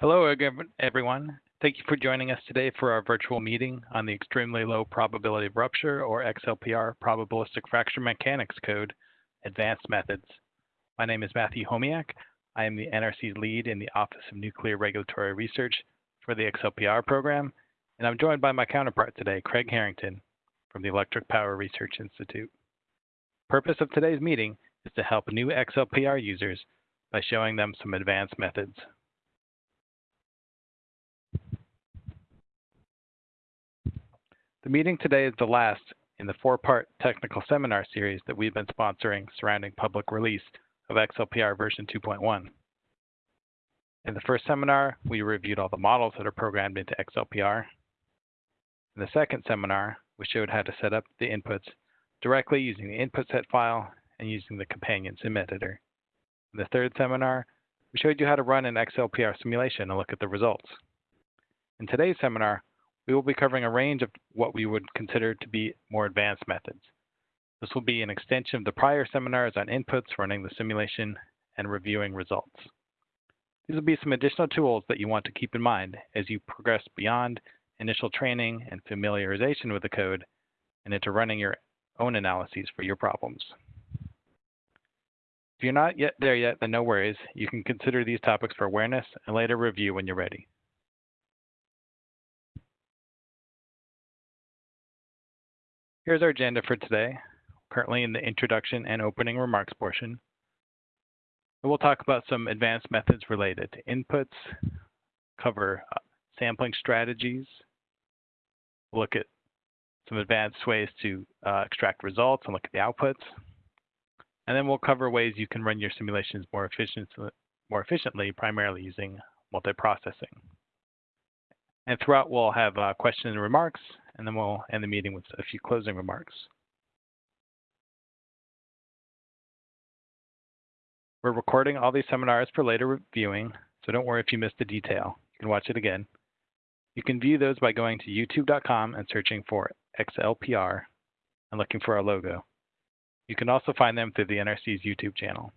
Hello, everyone. Thank you for joining us today for our virtual meeting on the Extremely Low Probability of Rupture, or XLPR, Probabilistic Fracture Mechanics Code, Advanced Methods. My name is Matthew Homiak. I am the NRC's lead in the Office of Nuclear Regulatory Research for the XLPR program, and I'm joined by my counterpart today, Craig Harrington, from the Electric Power Research Institute. Purpose of today's meeting is to help new XLPR users by showing them some advanced methods. The meeting today is the last in the four-part technical seminar series that we've been sponsoring surrounding public release of XLPR version 2.1. In the first seminar, we reviewed all the models that are programmed into XLPR. In the second seminar, we showed how to set up the inputs directly using the input set file and using the companion sim editor. In the third seminar, we showed you how to run an XLPR simulation and look at the results. In today's seminar, we will be covering a range of what we would consider to be more advanced methods. This will be an extension of the prior seminars on inputs, running the simulation, and reviewing results. These will be some additional tools that you want to keep in mind as you progress beyond initial training and familiarization with the code and into running your own analyses for your problems. If you're not yet there yet, then no worries. You can consider these topics for awareness and later review when you're ready. Here's our agenda for today, currently in the introduction and opening remarks portion. We'll talk about some advanced methods related to inputs, cover uh, sampling strategies, look at some advanced ways to uh, extract results and look at the outputs. And then we'll cover ways you can run your simulations more, efficient, more efficiently, primarily using multiprocessing. And throughout, we'll have uh, questions and remarks, and then we'll end the meeting with a few closing remarks. We're recording all these seminars for later viewing, so don't worry if you missed a detail. You can watch it again. You can view those by going to youtube.com and searching for XLPR and looking for our logo. You can also find them through the NRC's YouTube channel.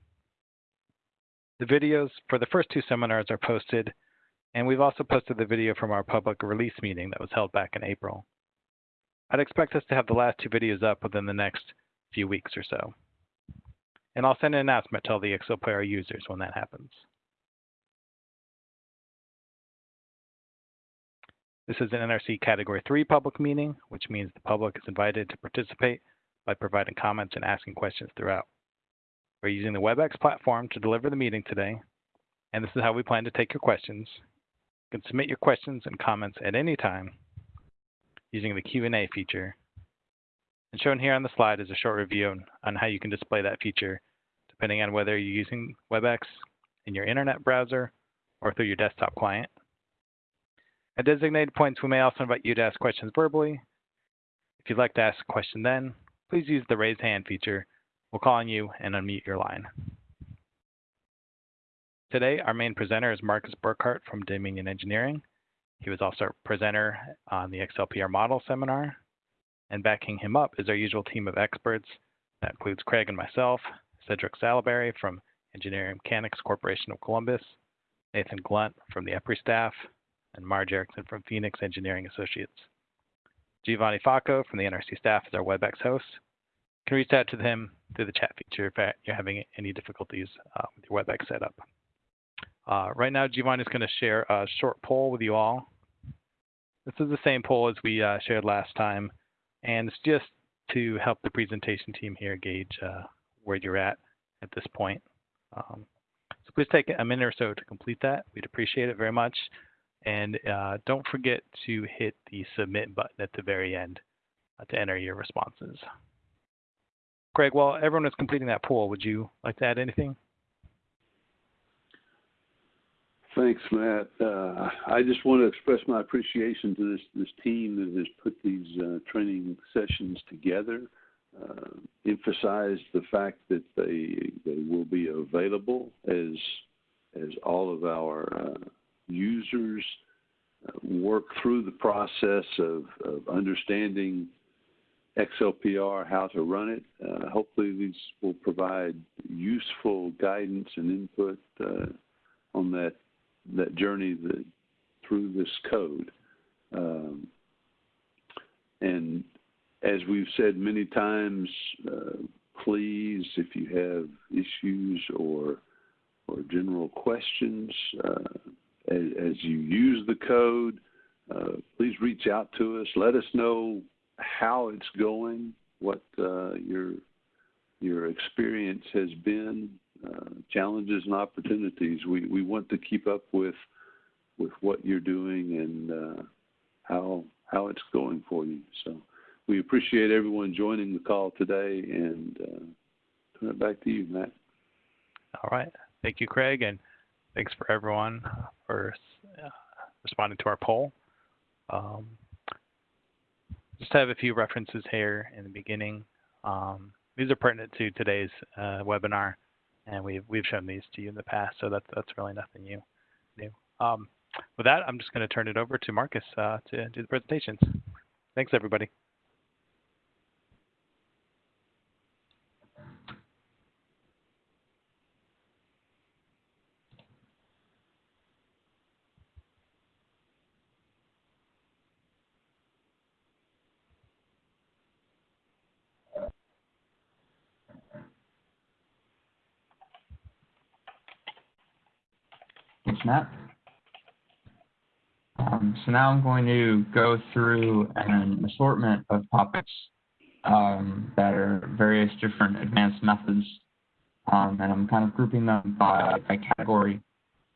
The videos for the first two seminars are posted, and we've also posted the video from our public release meeting that was held back in April. I'd expect us to have the last two videos up within the next few weeks or so. And I'll send an announcement to all the XLPR users when that happens. This is an NRC Category 3 public meeting, which means the public is invited to participate by providing comments and asking questions throughout. We're using the WebEx platform to deliver the meeting today, and this is how we plan to take your questions. You can submit your questions and comments at any time using the Q&A feature. And shown here on the slide is a short review on how you can display that feature, depending on whether you're using WebEx in your internet browser or through your desktop client. At designated points, we may also invite you to ask questions verbally. If you'd like to ask a question then, please use the raise hand feature. We'll call on you and unmute your line. Today, our main presenter is Marcus Burkhardt from Dominion Engineering. He was also a presenter on the XLPR model seminar. And backing him up is our usual team of experts. That includes Craig and myself, Cedric Sallaberry from Engineering Mechanics Corporation of Columbus, Nathan Glunt from the EPRI staff, and Marge Erickson from Phoenix Engineering Associates. Giovanni Facco from the NRC staff is our WebEx host. You can reach out to him through the chat feature if you're having any difficulties uh, with your WebEx setup. Uh, right now, Giovanni is going to share a short poll with you all. This is the same poll as we uh, shared last time, and it's just to help the presentation team here gauge uh, where you're at at this point. Um, so please take a minute or so to complete that. We'd appreciate it very much. And uh, don't forget to hit the submit button at the very end uh, to enter your responses. Craig, while everyone is completing that poll, would you like to add anything? Thanks, Matt. Uh, I just want to express my appreciation to this this team that has put these uh, training sessions together. Uh, emphasize the fact that they they will be available as as all of our uh, users uh, work through the process of, of understanding XLPR, how to run it. Uh, hopefully, these will provide useful guidance and input on that that journey that, through this code. Um, and as we've said many times, uh, please, if you have issues or or general questions uh, as, as, you use the code, uh, please reach out to us. Let us know how it's going, what uh, your your experience has been, uh, challenges and opportunities. We we want to keep up with with what you're doing and uh, how how it's going for you. So we appreciate everyone joining the call today and uh, turn it back to you, Matt. All right. Thank you, Craig, and thanks for everyone for uh, responding to our poll. Um, just have a few references here in the beginning. Um, these are pertinent to today's uh, webinar, and we've we've shown these to you in the past, so that's that's really nothing new. new. Um, with that, I'm just going to turn it over to Marcus uh, to do the presentations. Thanks, everybody. Matt. Um, so now I'm going to go through an assortment of topics um, that are various different advanced methods, um, and I'm kind of grouping them by, by category.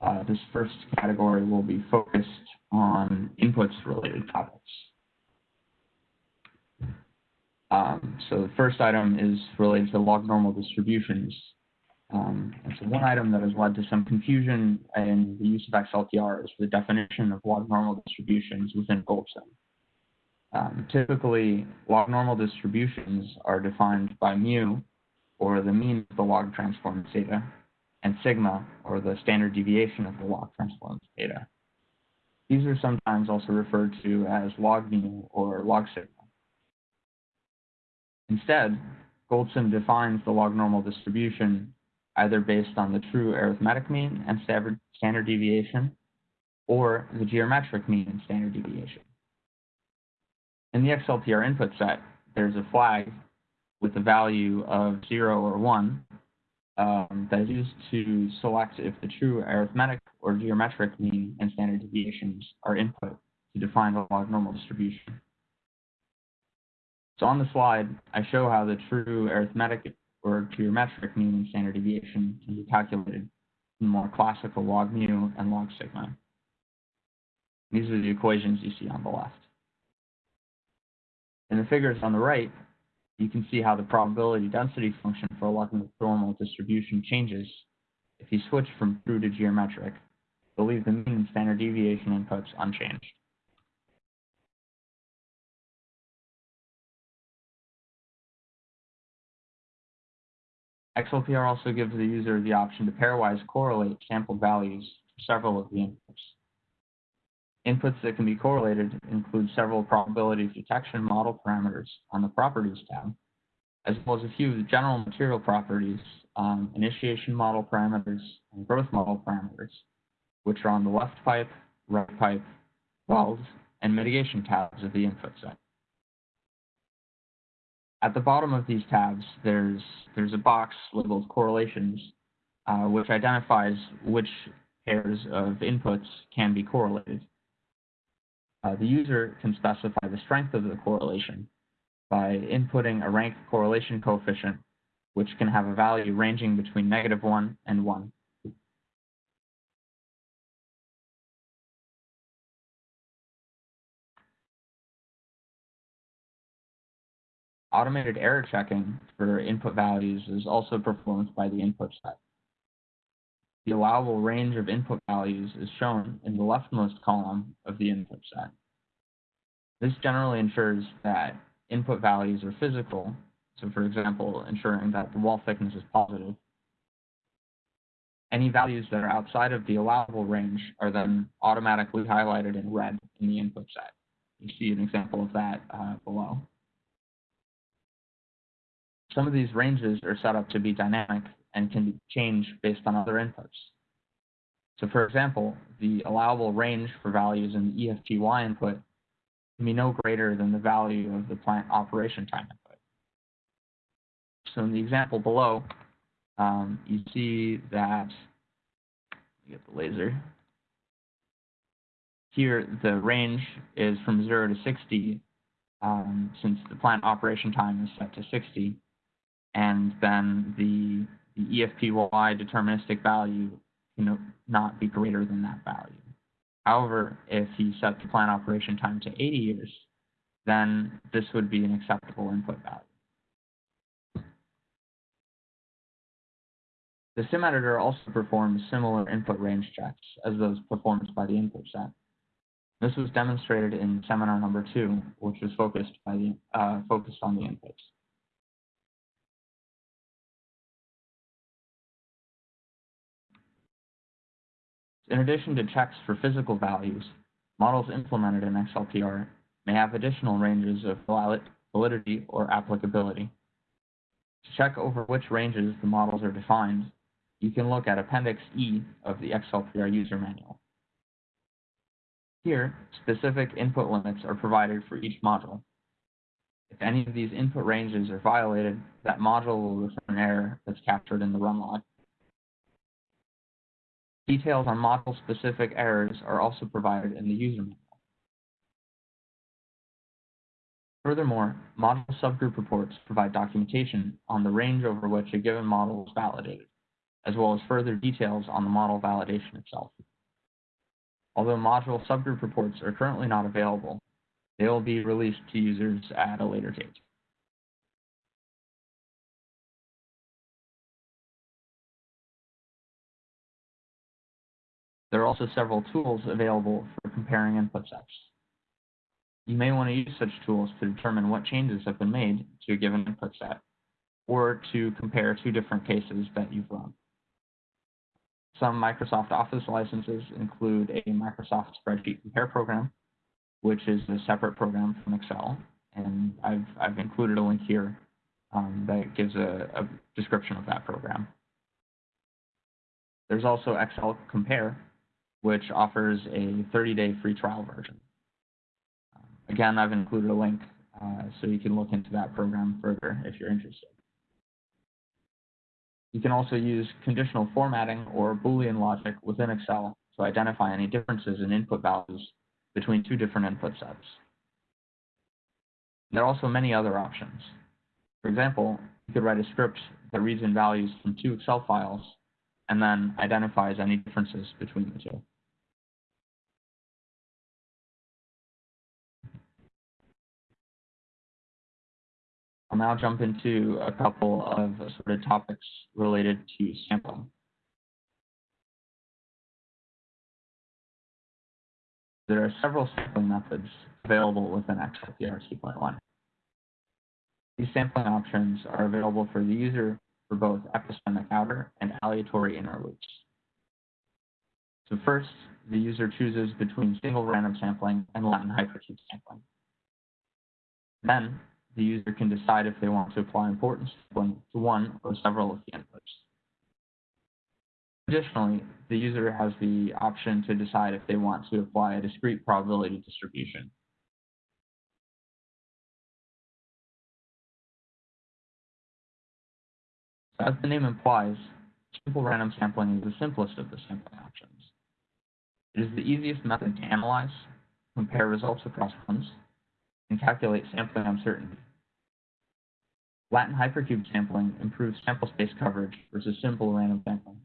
Uh, this first category will be focused on inputs related topics. Um, so the first item is related to log normal distributions. Um, and so one item that has led to some confusion in the use of XLPR is the definition of log normal distributions within GoldSim. Um, typically, log normal distributions are defined by mu, or the mean of the log transformed data, and sigma, or the standard deviation of the log transformed data. These are sometimes also referred to as log mu or log sigma. Instead, GoldSim defines the log normal distribution either based on the true arithmetic mean and standard deviation, or the geometric mean and standard deviation. In the XLPR input set, there's a flag with a value of 0 or 1 um, that is used to select if the true arithmetic or geometric mean and standard deviations are input to define the log normal distribution. So on the slide, I show how the true arithmetic or geometric mean and standard deviation can be calculated in more classical log mu and log sigma. These are the equations you see on the left. In the figures on the right, you can see how the probability density function for a log normal distribution changes if you switch from true to geometric, but leave the mean and standard deviation inputs unchanged. XLPR also gives the user the option to pairwise correlate sampled values for several of the inputs. Inputs that can be correlated include several probability detection model parameters on the Properties tab, as well as a few general material properties, um, initiation model parameters, and growth model parameters, which are on the left pipe, right pipe, welds, and mitigation tabs of the input set. At the bottom of these tabs, there's, there's a box labeled correlations, uh, which identifies which pairs of inputs can be correlated. Uh, the user can specify the strength of the correlation by inputting a rank correlation coefficient, which can have a value ranging between negative 1 and 1. Automated error checking for input values is also performed by the input set. The allowable range of input values is shown in the leftmost column of the input set. This generally ensures that input values are physical, so for example, ensuring that the wall thickness is positive. Any values that are outside of the allowable range are then automatically highlighted in red in the input set. You see an example of that uh, below. Some of these ranges are set up to be dynamic and can be changed based on other inputs. So for example, the allowable range for values in the EFPY input can be no greater than the value of the plant operation time input. So in the example below, um, you see that, get the laser. Here, the range is from 0 to 60, um, since the plant operation time is set to 60, and then the, the EFPY deterministic value can not be greater than that value. However, if you set the plant operation time to 80 years, then this would be an acceptable input value. The sim editor also performs similar input range checks as those performed by the input set. This was demonstrated in seminar number two, which was focused by the uh, focused on the inputs. In addition to checks for physical values, models implemented in XLPR may have additional ranges of validity or applicability. To check over which ranges the models are defined, you can look at Appendix E of the XLPR user manual. Here, specific input limits are provided for each module. If any of these input ranges are violated, that module will return an error that's captured in the run log. Details on model-specific errors are also provided in the user manual. Furthermore, model subgroup reports provide documentation on the range over which a given model is validated, as well as further details on the model validation itself. Although module subgroup reports are currently not available, they will be released to users at a later date. There are also several tools available for comparing input sets. You may want to use such tools to determine what changes have been made to a given input set, or to compare two different cases that you've run. Some Microsoft Office licenses include a Microsoft Spreadsheet Compare program, which is a separate program from Excel, and I've, I've included a link here um, that gives a, a description of that program. There's also Excel Compare, which offers a 30-day free trial version. Again, I've included a link uh, so you can look into that program further if you're interested. You can also use conditional formatting or Boolean logic within Excel to identify any differences in input values between two different input sets. There are also many other options. For example, you could write a script that reads in values from two Excel files and then identifies any differences between the two. I'll now jump into a couple of sort of topics related to sampling. There are several sampling methods available within XLPR 2.1. These sampling options are available for the user for both epistemic outer and aleatory inner loops. So first, the user chooses between single random sampling and Latin hypercube sampling. Then, the user can decide if they want to apply importance sampling to one or several of the inputs. Additionally, the user has the option to decide if they want to apply a discrete probability distribution. As the name implies, simple random sampling is the simplest of the sampling options. It is the easiest method to analyze, compare results across runs, and calculate sampling uncertainty. Latin hypercube sampling improves sample space coverage versus simple random sampling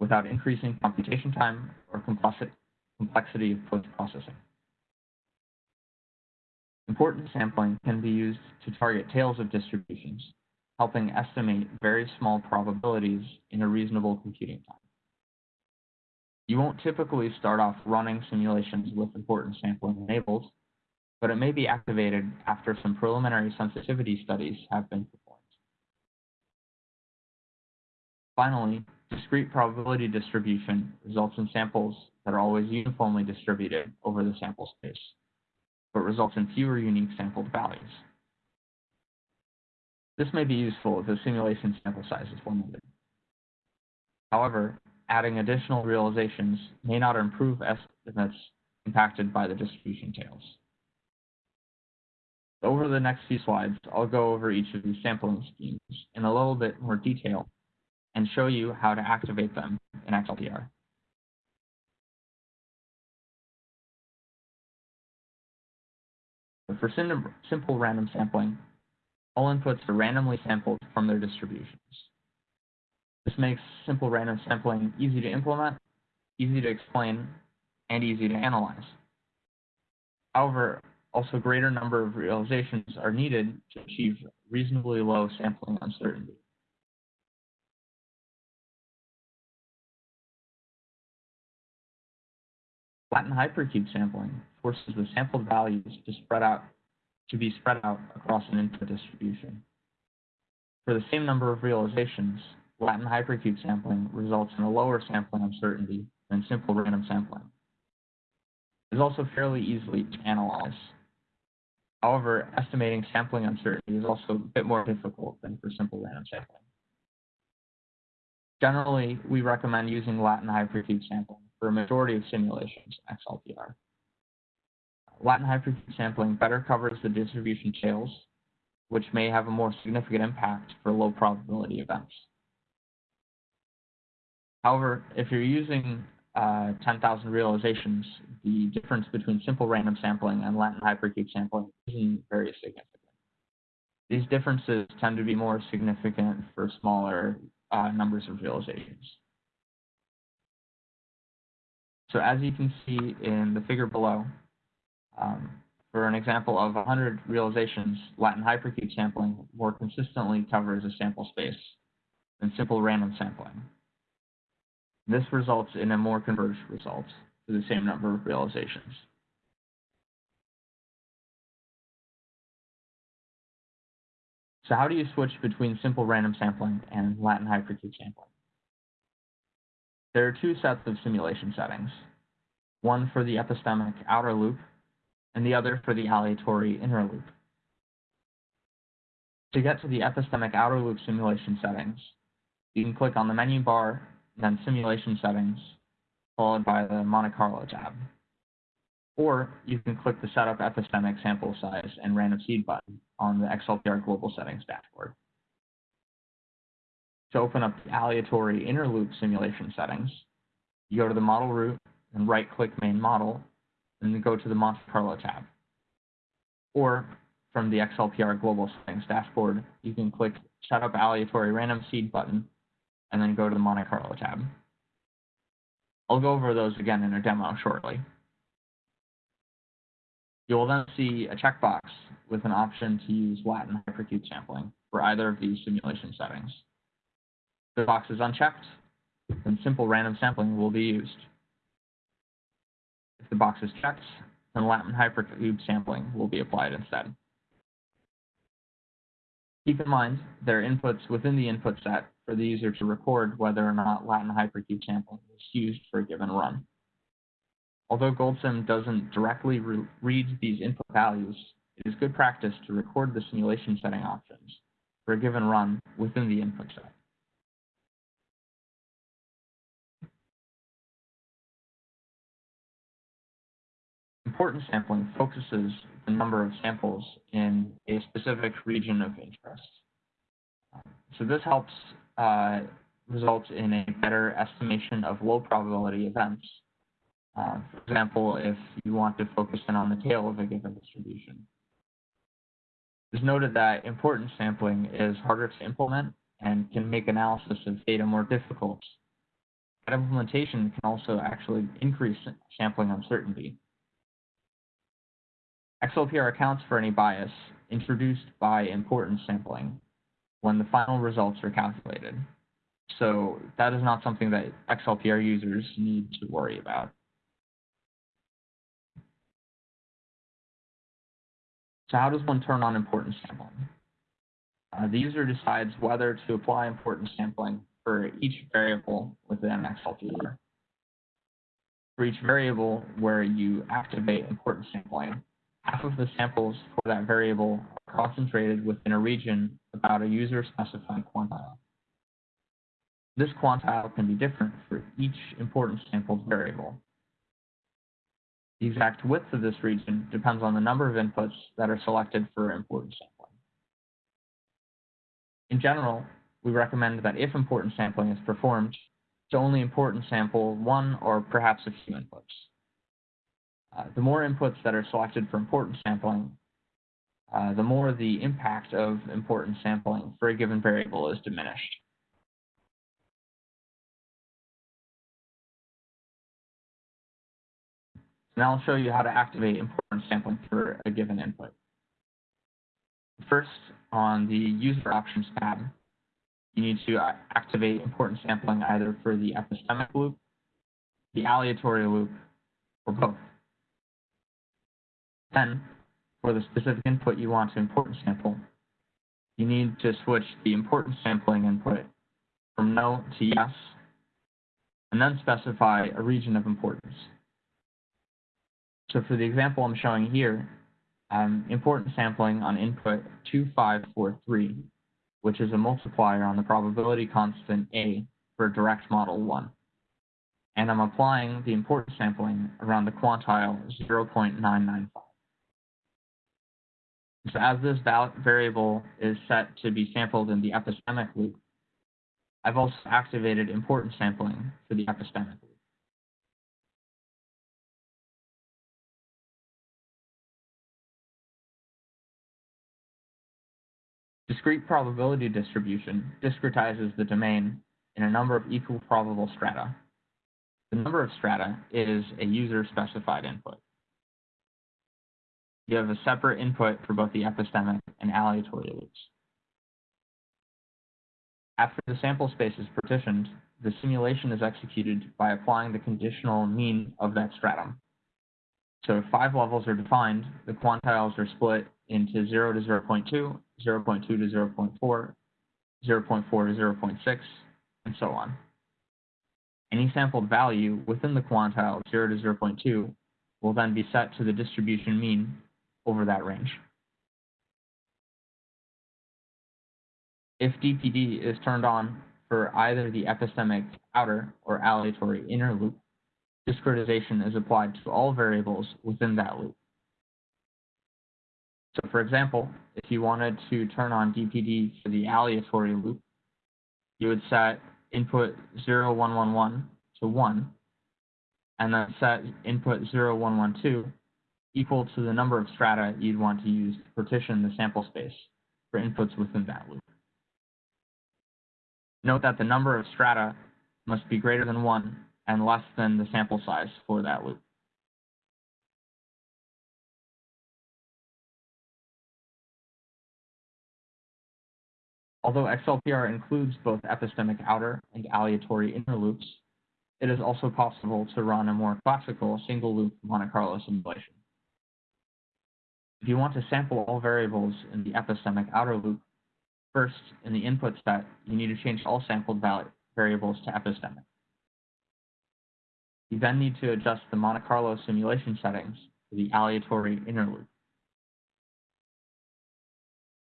without increasing computation time or complexity of post-processing. Importance sampling can be used to target tails of distributions helping estimate very small probabilities in a reasonable computing time. You won't typically start off running simulations with important sampling enabled, but it may be activated after some preliminary sensitivity studies have been performed. Finally, discrete probability distribution results in samples that are always uniformly distributed over the sample space, but results in fewer unique sampled values. This may be useful if the simulation sample size is limited. However, adding additional realizations may not improve estimates impacted by the distribution tails. Over the next few slides, I'll go over each of these sampling schemes in a little bit more detail and show you how to activate them in XLPR. For simple random sampling, all inputs are randomly sampled from their distributions. This makes simple random sampling easy to implement, easy to explain, and easy to analyze. However, also greater number of realizations are needed to achieve reasonably low sampling uncertainty. Latin hypercube sampling forces the sampled values to spread out to be spread out across an input distribution. For the same number of realizations, Latin hypercube sampling results in a lower sampling uncertainty than simple random sampling. It is also fairly easily to analyze. However, estimating sampling uncertainty is also a bit more difficult than for simple random sampling. Generally, we recommend using Latin hypercube sampling for a majority of simulations in XLPR. Latin hypercube sampling better covers the distribution tails, which may have a more significant impact for low probability events. However, if you're using uh, 10,000 realizations, the difference between simple random sampling and Latin hypercube sampling isn't very significant. These differences tend to be more significant for smaller uh, numbers of realizations. So as you can see in the figure below, um, for an example of 100 realizations, Latin hypercube sampling more consistently covers a sample space than simple random sampling. This results in a more converged result for the same number of realizations. So how do you switch between simple random sampling and Latin hypercube sampling? There are two sets of simulation settings, one for the epistemic outer loop and the other for the aleatory inner loop. To get to the epistemic outer loop simulation settings, you can click on the menu bar then simulation settings, followed by the Monte Carlo tab. Or you can click the Setup Epistemic Sample Size and Random Seed button on the XLPR Global Settings dashboard. To open up the aleatory inner loop simulation settings, you go to the model root and right-click Main Model, and then go to the Monte Carlo tab. Or from the XLPR Global Settings dashboard, you can click Set Up Aleatory Random Seed button and then go to the Monte Carlo tab. I'll go over those again in a demo shortly. You will then see a checkbox with an option to use Latin hypercube sampling for either of these simulation settings. If the box is unchecked, then simple random sampling will be used. If the box is checked, then Latin hypercube sampling will be applied instead. Keep in mind, there are inputs within the input set for the user to record whether or not Latin hypercube sampling was used for a given run. Although GoldSim doesn't directly re read these input values, it is good practice to record the simulation setting options for a given run within the input set. Importance sampling focuses the number of samples in a specific region of interest. So this helps uh, result in a better estimation of low probability events. Uh, for example, if you want to focus in on the tail of a given distribution. It's noted that importance sampling is harder to implement and can make analysis of data more difficult. That implementation can also actually increase sampling uncertainty. XLPR accounts for any bias introduced by importance sampling when the final results are calculated. So that is not something that XLPR users need to worry about. So how does one turn on importance sampling? Uh, the user decides whether to apply importance sampling for each variable within XLPR. For each variable where you activate importance sampling, half of the samples for that variable are concentrated within a region about a user-specified quantile. This quantile can be different for each importance sampled variable. The exact width of this region depends on the number of inputs that are selected for importance sampling. In general, we recommend that if importance sampling is performed, to only important sample one or perhaps a few inputs. Uh, the more inputs that are selected for importance sampling, uh, the more the impact of importance sampling for a given variable is diminished. Now I'll show you how to activate importance sampling for a given input. First, on the User Options tab, you need to activate importance sampling either for the epistemic loop, the aleatory loop, or both. Then, for the specific input you want to importance sample, you need to switch the importance sampling input from no to yes, and then specify a region of importance. So for the example I'm showing here, um, importance sampling on input 2543, which is a multiplier on the probability constant A for direct model 1. And I'm applying the importance sampling around the quantile 0.995. So as this variable is set to be sampled in the epistemic loop, I've also activated importance sampling for the epistemic loop. Discrete probability distribution discretizes the domain in a number of equal probable strata. The number of strata is a user-specified input. You have a separate input for both the epistemic and aleatory loops. After the sample space is partitioned, the simulation is executed by applying the conditional mean of that stratum. So if five levels are defined, the quantiles are split into 0 to 0 0.2, 0 0.2 to 0 0.4, 0 0.4 to 0 0.6, and so on. Any sampled value within the quantile 0 to 0 0.2 will then be set to the distribution mean over that range. If DPD is turned on for either the epistemic outer or aleatory inner loop, discretization is applied to all variables within that loop. So for example, if you wanted to turn on DPD for the aleatory loop, you would set input 0111 to 1, and then set input 0112 equal to the number of strata you'd want to use to partition the sample space for inputs within that loop. Note that the number of strata must be greater than 1 and less than the sample size for that loop. Although XLPR includes both epistemic outer and aleatory inner loops, it is also possible to run a more classical single-loop Monte Carlo simulation. If you want to sample all variables in the epistemic outer loop, first, in the input set, you need to change all sampled variables to epistemic. You then need to adjust the Monte Carlo simulation settings for the aleatory inner loop.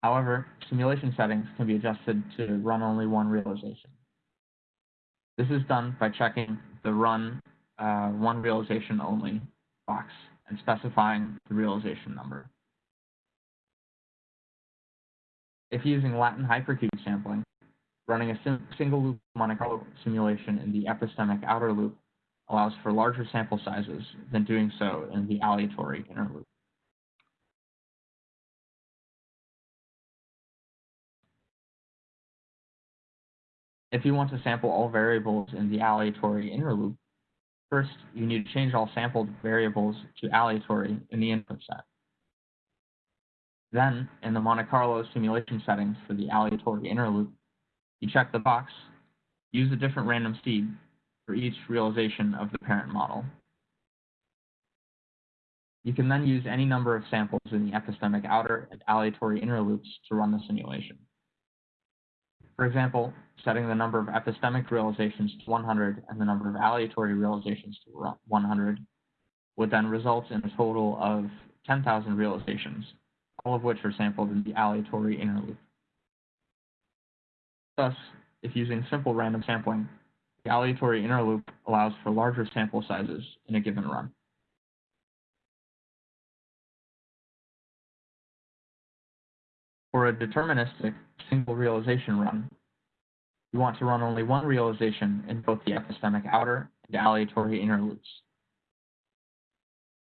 However, simulation settings can be adjusted to run only one realization. This is done by checking the run uh, one realization only box and specifying the realization number. If using Latin hypercube sampling, running a single loop Monte Carlo simulation in the epistemic outer loop allows for larger sample sizes than doing so in the aleatory inner loop. If you want to sample all variables in the aleatory inner loop, first you need to change all sampled variables to aleatory in the input set. Then, in the Monte Carlo simulation settings for the aleatory inner loop, you check the box, use a different random seed for each realization of the parent model. You can then use any number of samples in the epistemic outer and aleatory inner loops to run the simulation. For example, setting the number of epistemic realizations to 100 and the number of aleatory realizations to 100 would then result in a total of 10,000 realizations, all of which are sampled in the aleatory inner loop. Thus, if using simple random sampling, the aleatory inner loop allows for larger sample sizes in a given run. For a deterministic single realization run, you want to run only one realization in both the epistemic outer and aleatory inner loops.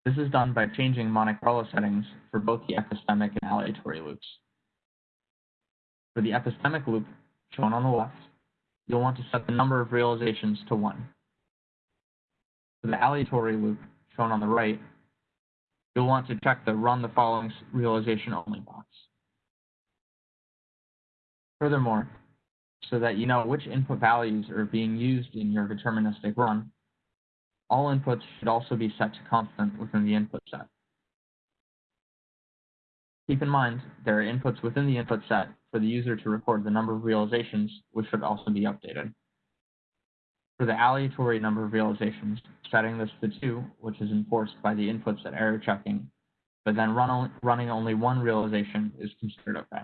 This is done by changing Monte Carlo settings for both the epistemic and aleatory loops. For the epistemic loop, shown on the left, you'll want to set the number of realizations to 1. For the aleatory loop, shown on the right, you'll want to check the Run the following realization only box. Furthermore, so that you know which input values are being used in your deterministic run, all inputs should also be set to constant within the input set. Keep in mind, there are inputs within the input set for the user to record the number of realizations, which should also be updated. For the aleatory number of realizations, setting this to 2, which is enforced by the inputs set error checking, but then run running only one realization is considered okay.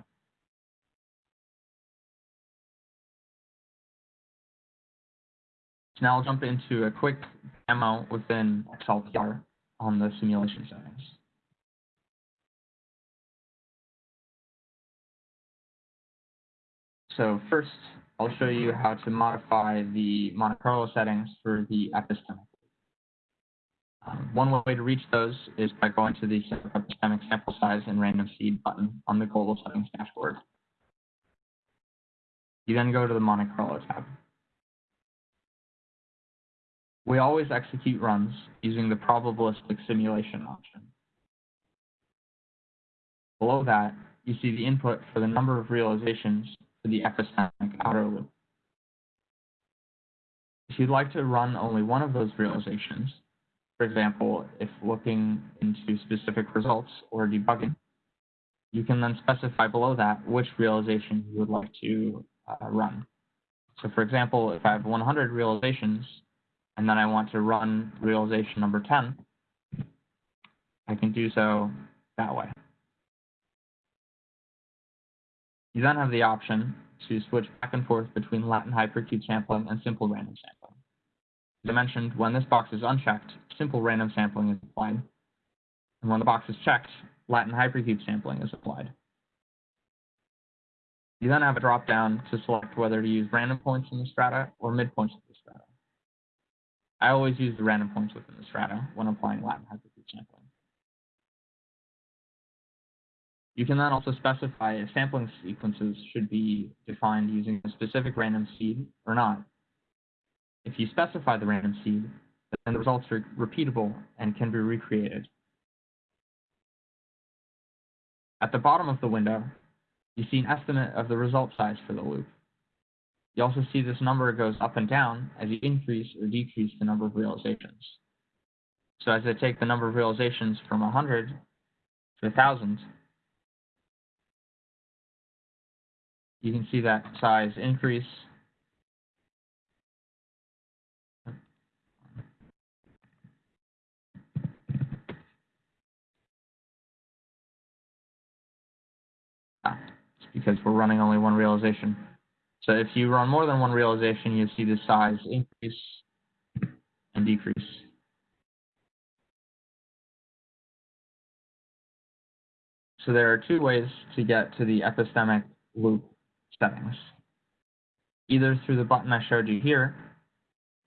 So now I'll jump into a quick demo within XLPR on the simulation settings. So first, I'll show you how to modify the Monte Carlo settings for the epistemic. Um, one way to reach those is by going to the epistemic sample size and random seed button on the global settings dashboard. You then go to the Monte Carlo tab. We always execute runs using the probabilistic simulation option. Below that, you see the input for the number of realizations for the epistemic outer loop. If you'd like to run only one of those realizations, for example, if looking into specific results or debugging, you can then specify below that which realization you would like to uh, run. So for example, if I have 100 realizations, and then I want to run realization number 10, I can do so that way. You then have the option to switch back and forth between Latin hypercube sampling and simple random sampling. As I mentioned, when this box is unchecked, simple random sampling is applied. And when the box is checked, Latin hypercube sampling is applied. You then have a drop-down to select whether to use random points in the strata or midpoints of the. I always use the random points within the strata when applying Latin hypercube sampling. You can then also specify if sampling sequences should be defined using a specific random seed or not. If you specify the random seed, then the results are repeatable and can be recreated. At the bottom of the window, you see an estimate of the result size for the loop. You also see this number goes up and down as you increase or decrease the number of realizations. So as I take the number of realizations from 100 to 1,000, you can see that size increase. Ah, it's because we're running only one realization. So if you run more than one realization, you see the size increase and decrease. So there are two ways to get to the epistemic loop settings, either through the button I showed you here,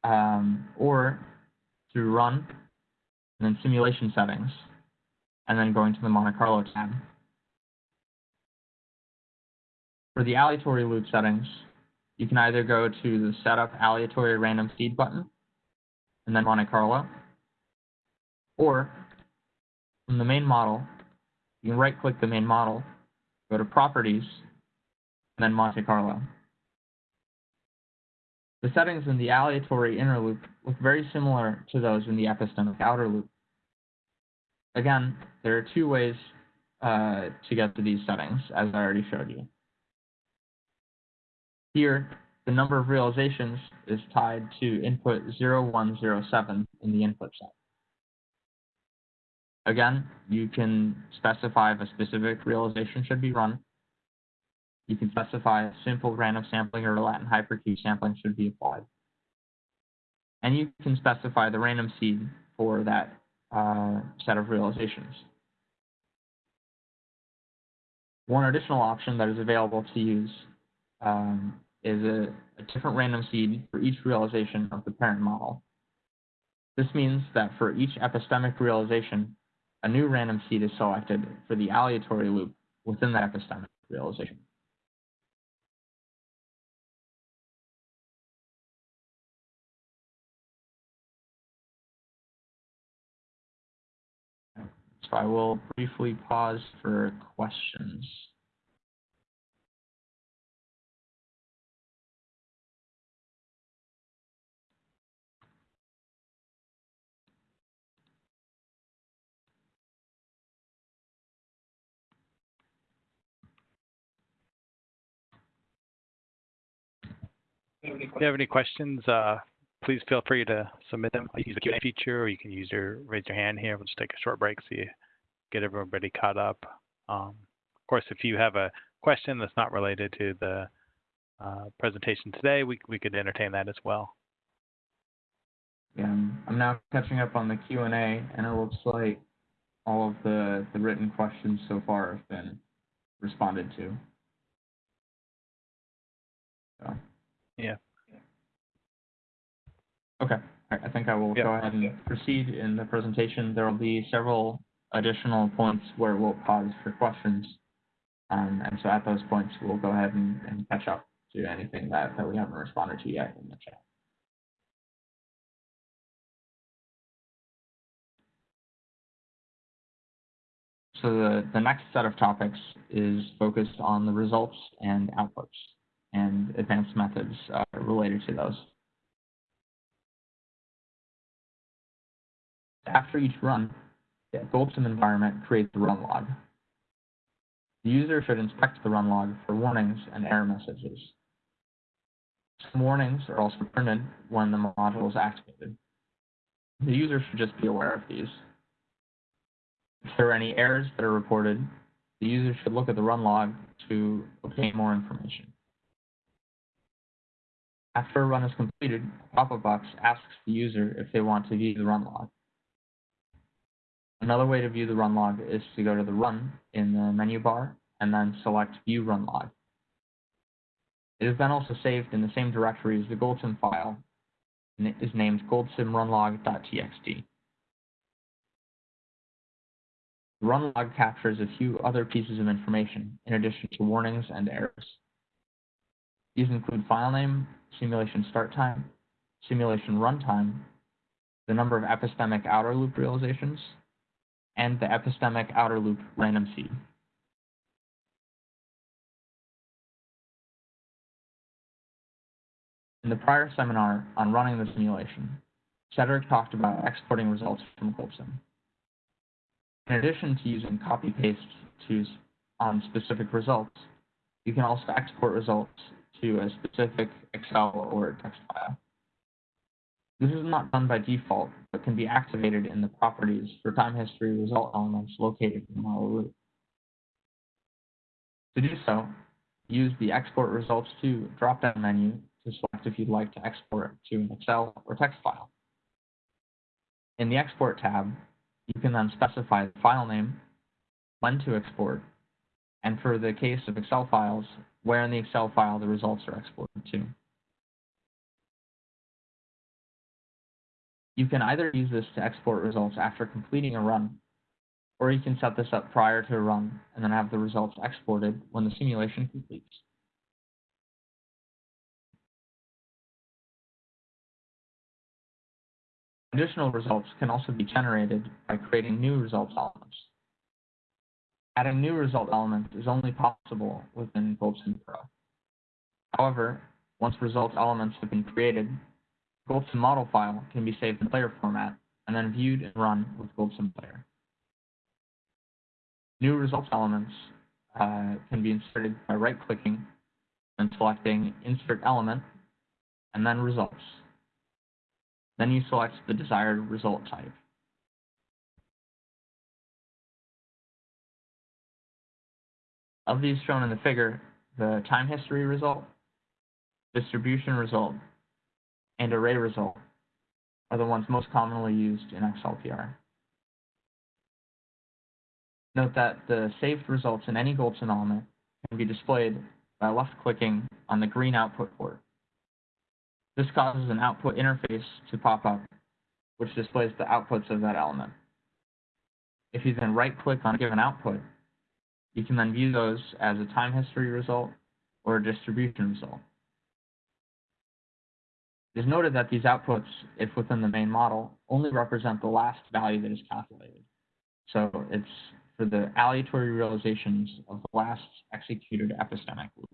um, or through Run, and then Simulation Settings, and then going to the Monte Carlo tab. For the aleatory loop settings, you can either go to the Setup Aleatory Random Seed button, and then Monte Carlo, or from the main model, you can right-click the main model, go to Properties, and then Monte Carlo. The settings in the aleatory inner loop look very similar to those in the epistemic outer loop. Again, there are two ways uh, to get to these settings, as I already showed you. Here, the number of realizations is tied to input 0107 in the input set. Again, you can specify if a specific realization should be run, you can specify simple random sampling or Latin hypercube sampling should be applied. And you can specify the random seed for that uh, set of realizations. One additional option that is available to use um, is a, a different random seed for each realization of the parent model. This means that for each epistemic realization, a new random seed is selected for the aleatory loop within that epistemic realization. So I will briefly pause for questions. If you have any questions, uh, please feel free to submit them. You can use the Q&A feature, or you can use your raise your hand here. We'll just take a short break so you get everybody caught up. Um, of course, if you have a question that's not related to the uh, presentation today, we, we could entertain that as well. Yeah, I'm now catching up on the Q&A, and it looks like all of the, the written questions so far have been responded to. So. Yeah. Okay, I think I will Yeah. go ahead and proceed in the presentation. There will be several additional points where we'll pause for questions. Um, and so at those points, we'll go ahead and, and catch up to anything that, that we haven't responded to yet in the chat. So the, the next set of topics is focused on the results and outputs and advanced methods related to those. After each run, the Goldsim environment creates the run log. The user should inspect the run log for warnings and error messages. Some warnings are also printed when the module is activated. The user should just be aware of these. If there are any errors that are reported, the user should look at the run log to obtain more information. After a run is completed, a pop-up box asks the user if they want to view the run log. Another way to view the run log is to go to the Run in the menu bar and then select View Run Log. It is then also saved in the same directory as the GoldSim file and it is named goldsimrunlog.txt. The run log captures a few other pieces of information in addition to warnings and errors. These include file name, simulation start time, simulation runtime, the number of epistemic outer loop realizations, and the epistemic outer loop random seed. In the prior seminar on running the simulation, Cedric talked about exporting results from GoldSim. In addition to using copy-paste to on specific results, you can also export results to a specific Excel or text file. This is not done by default, but can be activated in the properties for time history result elements located in the model root. To do so, use the Export Results to drop-down menu to select if you'd like to export to an Excel or text file. In the Export tab, you can then specify the file name, when to export, and for the case of Excel files, where in the Excel file the results are exported to. You can either use this to export results after completing a run, or you can set this up prior to a run and then have the results exported when the simulation completes. Additional results can also be generated by creating new results elements. Adding new result elements is only possible within GoldSim Pro. However, once result elements have been created, GoldSim model file can be saved in player format and then viewed and run with GoldSim Player. New results elements uh, can be inserted by right-clicking and selecting Insert Element and then Results. Then you select the desired result type. Of these shown in the figure, the time history result, distribution result, and array result are the ones most commonly used in XLPR. Note that the saved results in any GoldSim element can be displayed by left-clicking on the green output port. This causes an output interface to pop up, which displays the outputs of that element. If you then right-click on a given output, you can then view those as a time history result or a distribution result. It is noted that these outputs, if within the main model, only represent the last value that is calculated. So it's for the aleatory realizations of the last executed epistemic loop.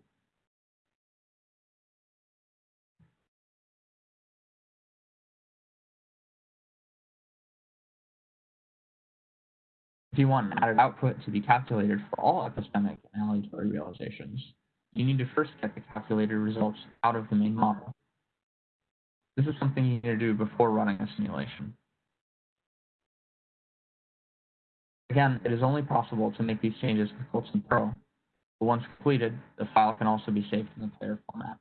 If you want an added output to be calculated for all epistemic and aleatory realizations, you need to first get the calculated results out of the main model. This is something you need to do before running a simulation. Again, it is only possible to make these changes with GoldSim Pro, but once completed, the file can also be saved in the player format.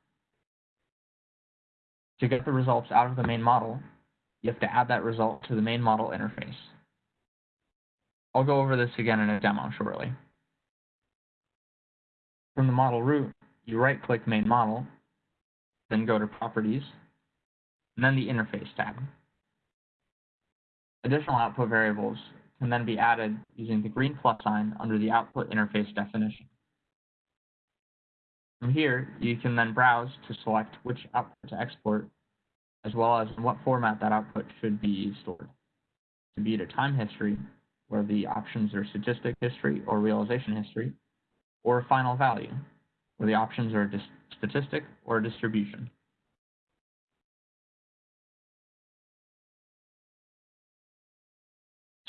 To get the results out of the main model, you have to add that result to the main model interface. I'll go over this again in a demo shortly. From the model root, you right-click Main Model, then go to Properties, and then the Interface tab. Additional output variables can then be added using the green plus sign under the Output Interface definition. From here, you can then browse to select which output to export, as well as in what format that output should be stored. To be to time history, where the options are statistic history or realization history, or final value, where the options are statistic or distribution.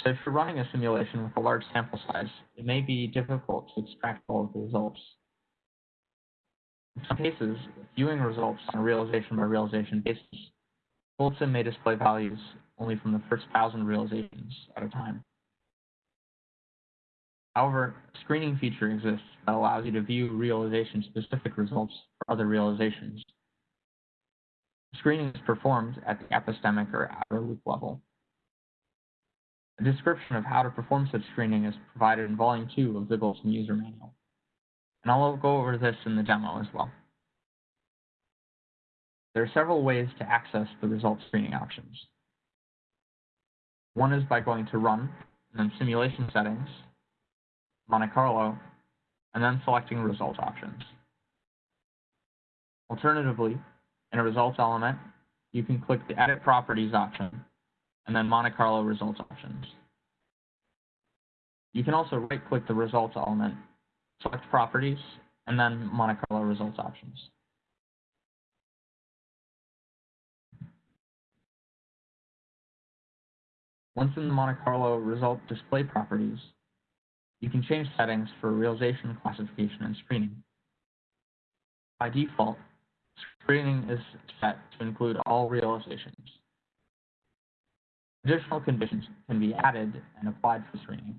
So if you're running a simulation with a large sample size, it may be difficult to extract all of the results. In some cases, viewing results on a realization by realization basis, GoldSim may display values only from the first thousand realizations at a time. However, a screening feature exists that allows you to view realization-specific results for other realizations. Screening is performed at the epistemic or outer loop level. A description of how to perform such screening is provided in Volume 2 of the GoldSim User Manual, and I'll go over this in the demo as well. There are several ways to access the result screening options. One is by going to Run, and then Simulation Settings, Monte Carlo, and then selecting result options. Alternatively, in a results element, you can click the Edit Properties option, and then Monte Carlo results options. You can also right-click the results element, select Properties, and then Monte Carlo results options. Once in the Monte Carlo result display properties, you can change settings for realization, classification, and screening. By default, screening is set to include all realizations. Additional conditions can be added and applied for screening.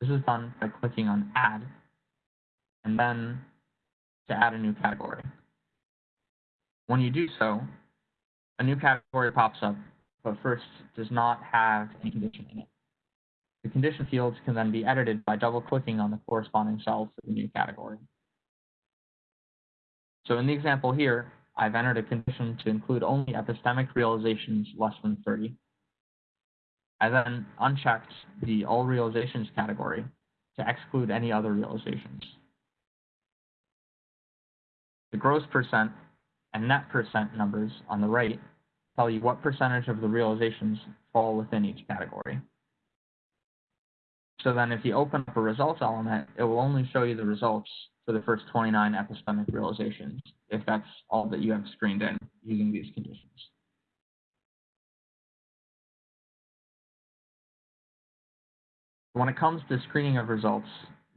This is done by clicking on Add, and then to add a new category. When you do so, a new category pops up, but first does not have any condition in it. The condition fields can then be edited by double-clicking on the corresponding cells for the new category. So in the example here, I've entered a condition to include only epistemic realizations less than 30. I then unchecked the All Realizations category to exclude any other realizations. The gross percent and net percent numbers on the right tell you what percentage of the realizations fall within each category. So then if you open up a results element, it will only show you the results for the first 29 epistemic realizations, if that's all that you have screened in using these conditions. When it comes to screening of results,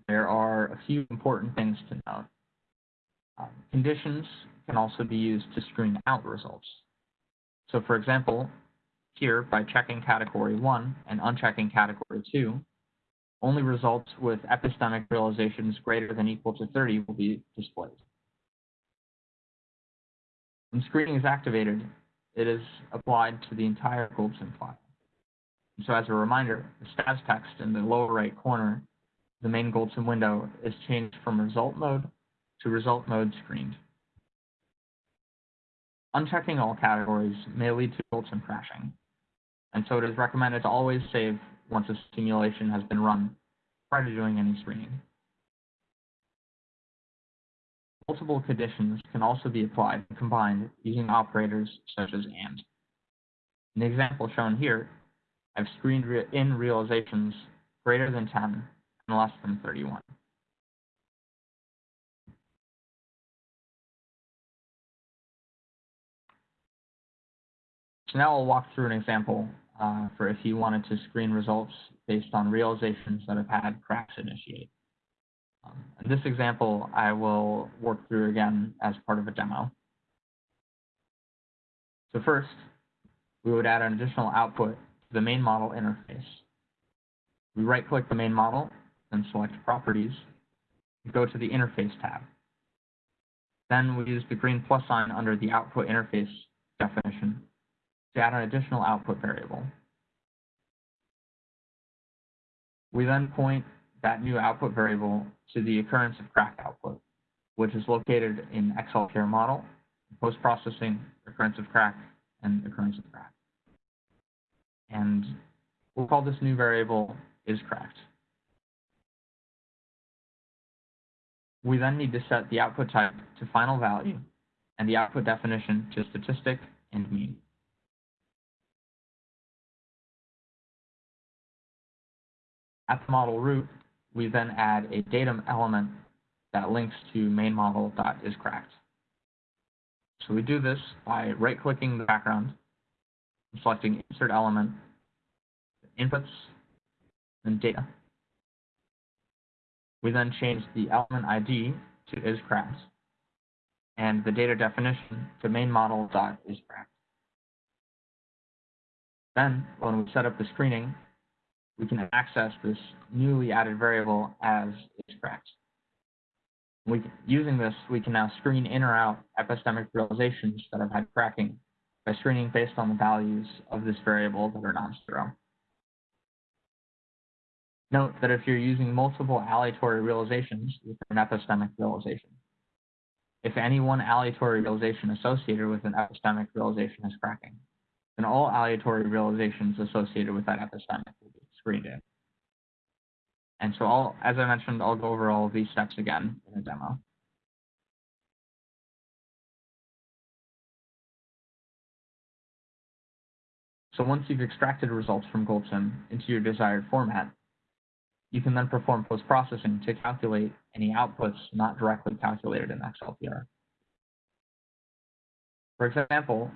there are a few important things to note. Um, conditions can also be used to screen out results. So for example, here by checking category 1 and unchecking category 2, only results with epistemic realizations greater than equal to 30 will be displayed. When screening is activated, it is applied to the entire Goldsim file. So as a reminder, the stats text in the lower right corner, the main Goldsim window, is changed from result mode to result mode screened. Unchecking all categories may lead to Goldsim crashing, and so it is recommended to always save once a simulation has been run prior to doing any screening. Multiple conditions can also be applied and combined using operators such as AND. In the example shown here, I've screened re in realizations greater than 10 and less than 31. So now I'll walk through an example uh, for if you wanted to screen results based on realizations that have had cracks initiate. Um, in this example, I will work through again as part of a demo. So first, we would add an additional output to the main model interface. We right-click the main model, and select Properties, and go to the Interface tab. Then we use the green plus sign under the Output Interface definition to add an additional output variable. We then point that new output variable to the occurrence of crack output, which is located in XLPR model, post-processing, occurrence of crack, and occurrence of crack. And we'll call this new variable is cracked. We then need to set the output type to final value and the output definition to statistic and mean. At the model root, we then add a datum element that links to main model.isCracked. So we do this by right-clicking the background, selecting Insert Element, Inputs, and Data. We then change the element ID to isCracked, and the data definition to main model.isCracked. Then, when we set up the screening, we can access this newly added variable as is cracked. We, using this, we can now screen in or out epistemic realizations that have had cracking by screening based on the values of this variable that are non-zero. Note that if you're using multiple aleatory realizations with an epistemic realization, if any one aleatory realization associated with an epistemic realization is cracking, then all aleatory realizations associated with that epistemic screened in. And so I'll, as I mentioned, I'll go over all of these steps again in a demo. So once you've extracted results from GoldSim into your desired format, you can then perform post-processing to calculate any outputs not directly calculated in XLPR. For example,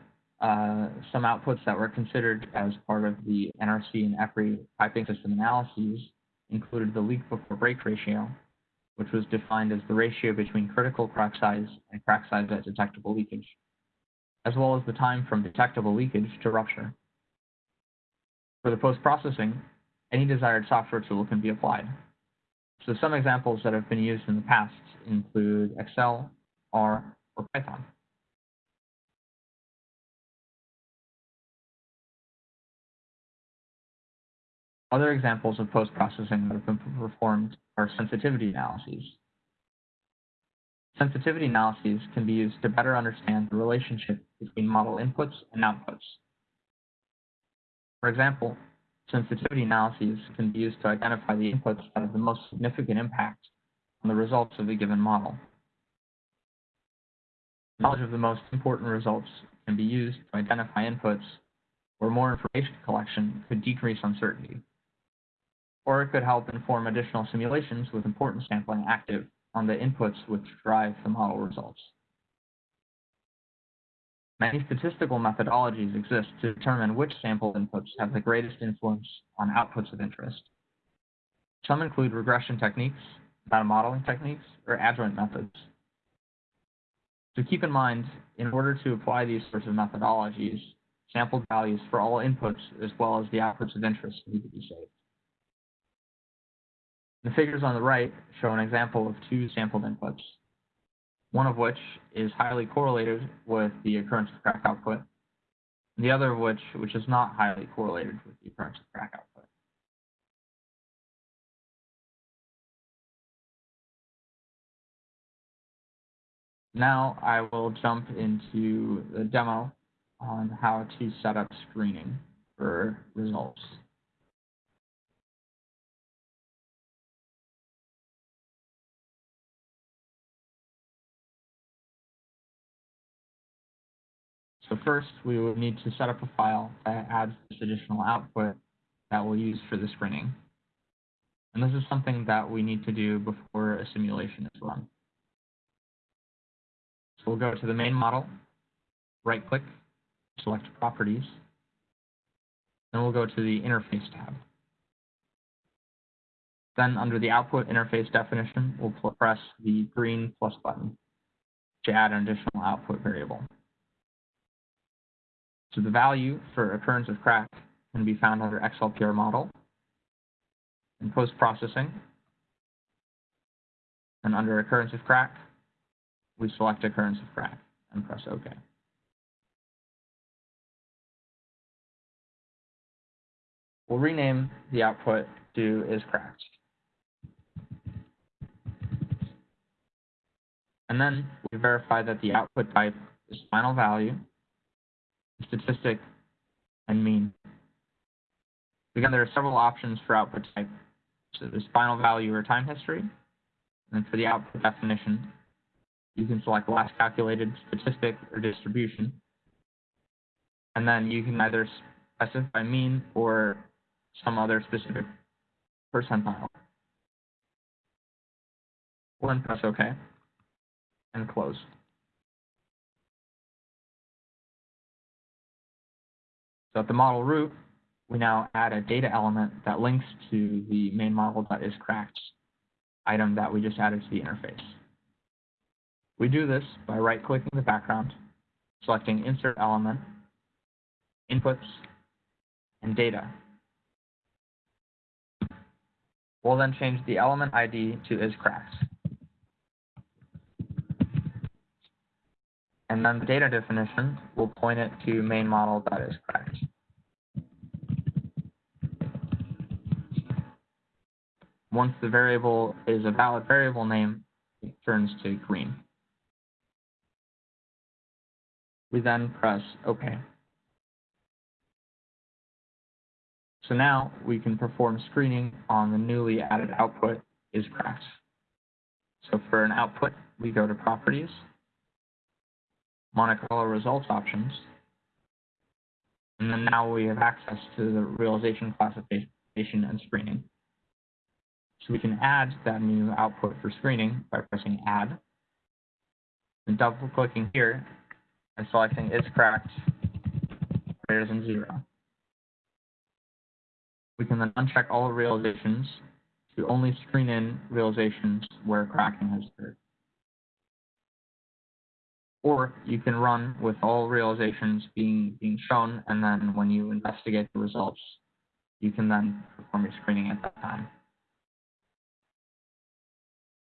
uh, some outputs that were considered as part of the NRC and EPRI piping system analyses included the leak before break ratio, which was defined as the ratio between critical crack size and crack size at detectable leakage, as well as the time from detectable leakage to rupture. For the post-processing, any desired software tool can be applied. So some examples that have been used in the past include Excel, R, or Python. Other examples of post-processing that have been performed are sensitivity analyses. Sensitivity analyses can be used to better understand the relationship between model inputs and outputs. For example, sensitivity analyses can be used to identify the inputs that have the most significant impact on the results of a given model. Knowledge of the most important results can be used to identify inputs where more information collection could decrease uncertainty or it could help inform additional simulations with important sampling active on the inputs which drive the model results. Many statistical methodologies exist to determine which sample inputs have the greatest influence on outputs of interest. Some include regression techniques, data modeling techniques, or adjoint methods. So keep in mind, in order to apply these sorts of methodologies, sampled values for all inputs as well as the outputs of interest need to be saved. The figures on the right show an example of two sampled inputs, one of which is highly correlated with the occurrence of crack output, the other of which, which is not highly correlated with the occurrence of crack output. Now I will jump into the demo on how to set up screening for results. So first, we will need to set up a file that adds this additional output that we'll use for the screening. And this is something that we need to do before a simulation is run. So we'll go to the main model, right-click, select Properties, then we'll go to the Interface tab. Then under the Output Interface definition, we'll press the green plus button to add an additional output variable. So the value for occurrence of crack can be found under XLPR model in post-processing. And under occurrence of crack, we select occurrence of crack and press OK. We'll rename the output to is cracked. And then we verify that the output type is final value statistic, and mean. Again, there are several options for output type. So there's final value or time history. And for the output definition, you can select last calculated statistic or distribution. And then you can either specify mean or some other specific percentile. Then press OK and close. So at the model root, we now add a data element that links to the main model that is cracked item that we just added to the interface. We do this by right-clicking the background, selecting Insert Element, Inputs, and Data. We'll then change the element ID to isCracked. And then the data definition will point it to main model that is correct. Once the variable is a valid variable name, it turns to green. We then press OK. So now we can perform screening on the newly added output is cracked. So for an output, we go to Properties, Monte results options. And then now we have access to the realization classification and screening. So we can add that new output for screening by pressing Add, and double clicking here and selecting is cracked greater than zero. We can then uncheck all realizations to only screen in realizations where cracking has occurred or you can run with all realizations being being shown, and then when you investigate the results, you can then perform your screening at that time.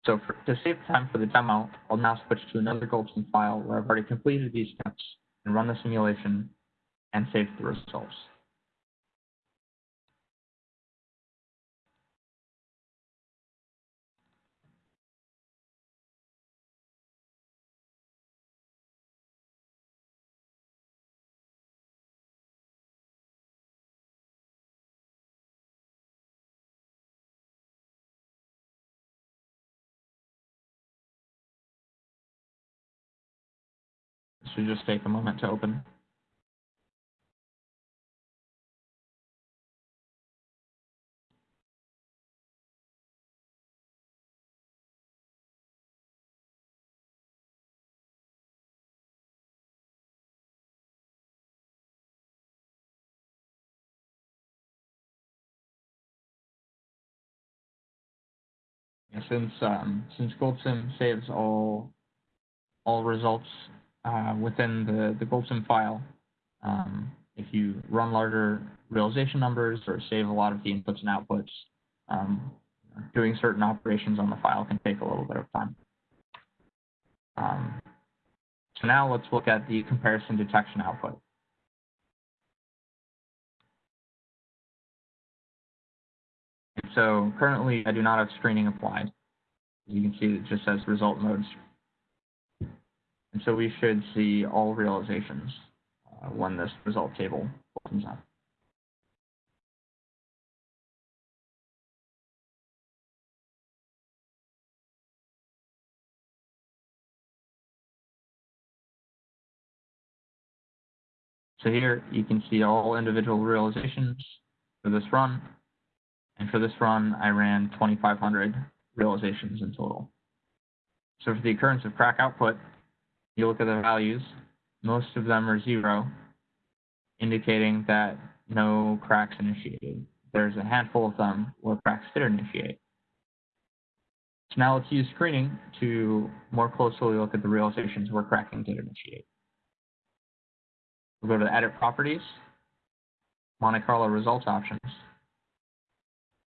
So for, to save time for the demo, I'll now switch to another Goldsim file where I've already completed these steps and run the simulation and save the results. Should just take a moment to open. since um, since GoldSim saves all all results uh, within the, the GoldSim file, um, if you run larger realization numbers or save a lot of the inputs and outputs, um, doing certain operations on the file can take a little bit of time. Um, so now let's look at the comparison detection output. So currently I do not have screening applied. You can see, it just says result modes. And so we should see all realizations uh, when this result table opens up. So here you can see all individual realizations for this run. And for this run, I ran 2,500 realizations in total. So for the occurrence of crack output, you look at the values, most of them are zero, indicating that no cracks initiated. There's a handful of them where cracks did initiate. So now let's use screening to more closely look at the realizations where cracking did initiate. We'll go to the Edit Properties, Monte Carlo Results Options,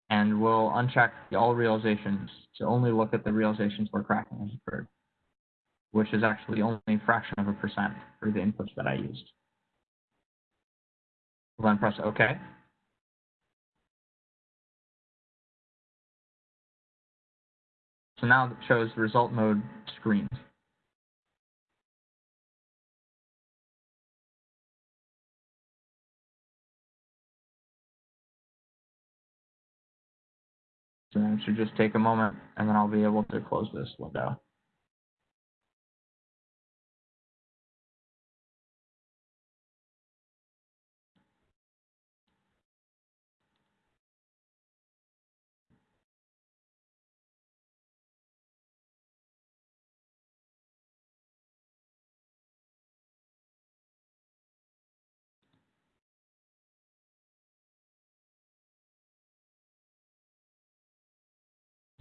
and we'll uncheck all realizations to only look at the realizations where cracking has occurred, which is actually only a fraction of a percent for the inputs that I used. Then press OK. So now it shows the result mode screened. So it should just take a moment and then I'll be able to close this window.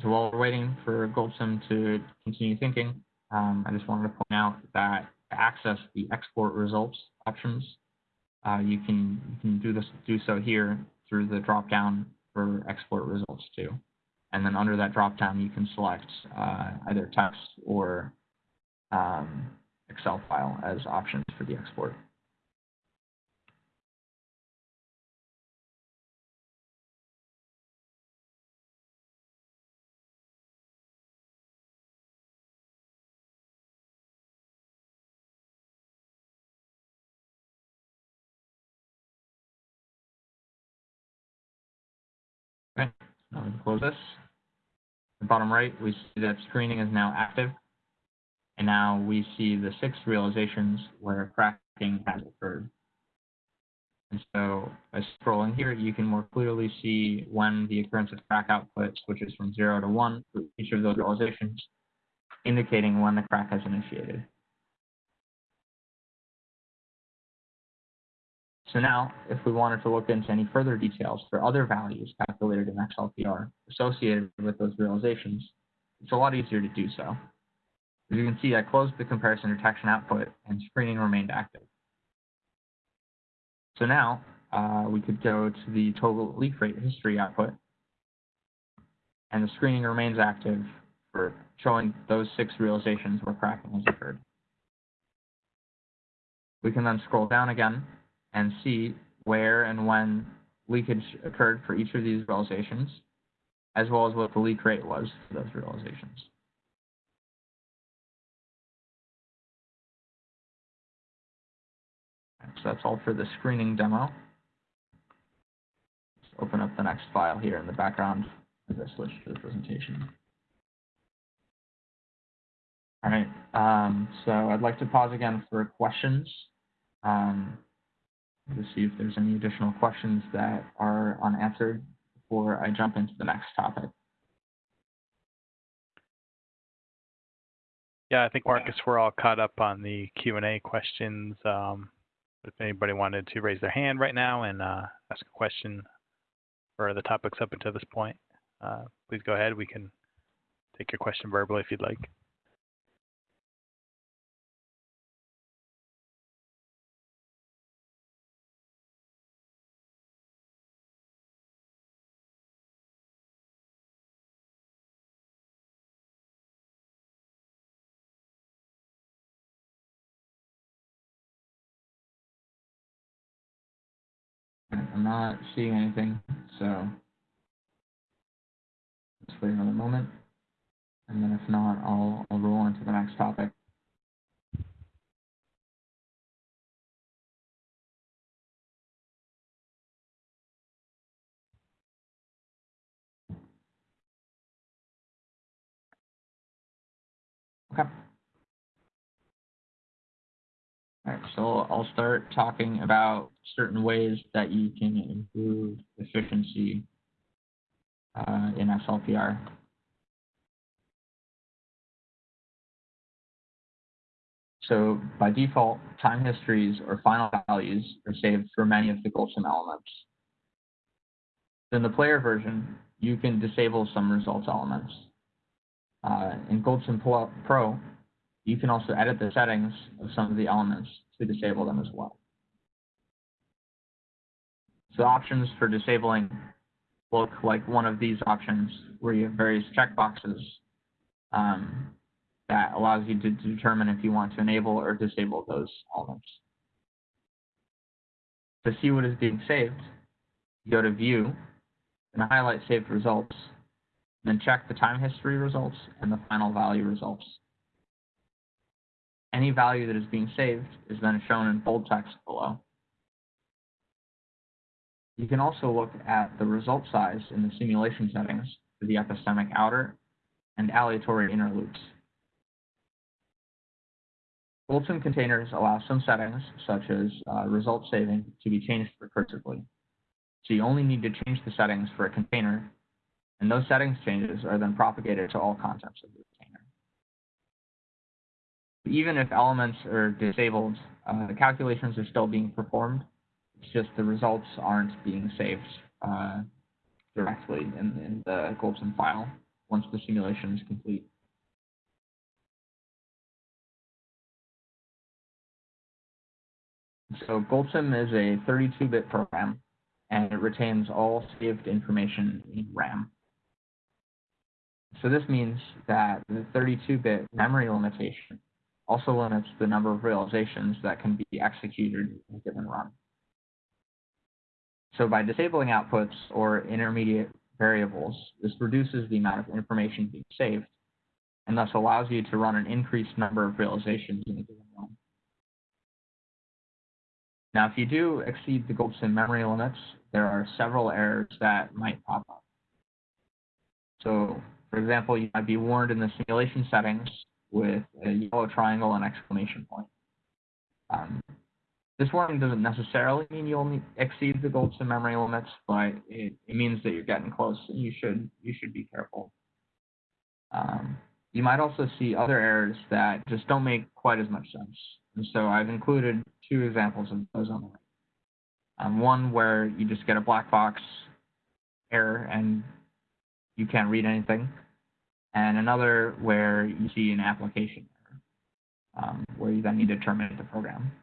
So while we're waiting for Goldsim to continue thinking, um, I just wanted to point out that to access the export results options, uh, you can you can do this do so here through the drop down for export results too. And then under that drop down, you can select uh, either text or um, Excel file as options for the export. Close this. The bottom right, we see that screening is now active. And now we see the six realizations where cracking has occurred. And so by scrolling here, you can more clearly see when the occurrence of crack output switches from zero to one for each of those realizations, indicating when the crack has initiated. So now, if we wanted to look into any further details for other values calculated in XLPR associated with those realizations, it's a lot easier to do so. As you can see, I closed the comparison detection output and screening remained active. So now, uh, we could go to the total leak rate history output, and the screening remains active for showing those six realizations where cracking has occurred. We can then scroll down again and see where and when leakage occurred for each of these realizations, as well as what the leak rate was for those realizations. So that's all for the screening demo. Let's open up the next file here in the background as I switch to the presentation. All right, um, so I'd like to pause again for questions. Um, to see if there's any additional questions that are unanswered before I jump into the next topic. Yeah, I think Marcus, we're all caught up on the Q and A questions. Um, if anybody wanted to raise their hand right now and uh, ask a question for the topics up until this point, uh, please go ahead. We can take your question verbally if you'd like. I'm not seeing anything, so let's wait another moment. And then if not, I'll, I'll roll into the next topic. Okay. All right, so I'll start talking about certain ways that you can improve efficiency uh, in XLPR. So by default, time histories or final values are saved for many of the GoldSim elements. In the player version, you can disable some results elements. Uh, in GoldSim Pro, you can also edit the settings of some of the elements to disable them as well. So options for disabling look like one of these options where you have various checkboxes um, that allows you to determine if you want to enable or disable those elements. To see what is being saved, go to View and highlight Saved Results, then check the time history results and the final value results. Any value that is being saved is then shown in bold text below. You can also look at the result size in the simulation settings for the epistemic outer and aleatory inner loops. GoldSim containers allow some settings, such as uh, result saving, to be changed recursively. So you only need to change the settings for a container, and those settings changes are then propagated to all contents of the container. Even if elements are disabled, uh, the calculations are still being performed. It's just the results aren't being saved uh, directly in, in the GoldSim file once the simulation is complete. So GoldSim is a 32-bit program, and it retains all saved information in RAM. So this means that the 32-bit memory limitation also limits the number of realizations that can be executed in a given run. So by disabling outputs or intermediate variables, this reduces the amount of information being saved, and thus allows you to run an increased number of realizations in a given run. Now, if you do exceed the GoldSim memory limits, there are several errors that might pop up. So, for example, you might be warned in the simulation settings with a yellow triangle and exclamation point. Um, this warning doesn't necessarily mean you'll exceed the GoldSim memory limits, but it, it, means that you're getting close and you should you should be careful. Um, you might also see other errors that just don't make quite as much sense. And so I've included two examples of those on the right. Um, one where you just get a black box error and you can't read anything, and another where you see an application error, um, where you then need to terminate the program.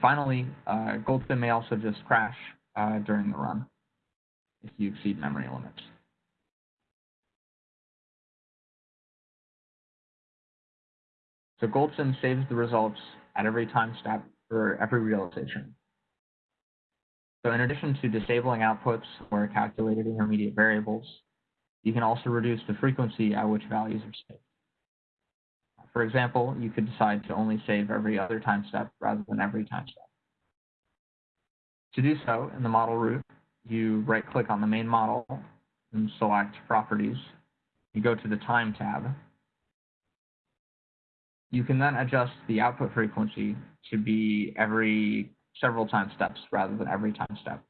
Finally, uh, GoldSim may also just crash uh, during the run if you exceed memory limits. So GoldSim saves the results at every time step for every realization. So in addition to disabling outputs or calculated intermediate variables, you can also reduce the frequency at which values are saved. For example, you could decide to only save every other time step rather than every time step. To do so, in the model root, you right-click on the main model and select Properties. You go to the Time tab. You can then adjust the output frequency to be every several time steps rather than every time step.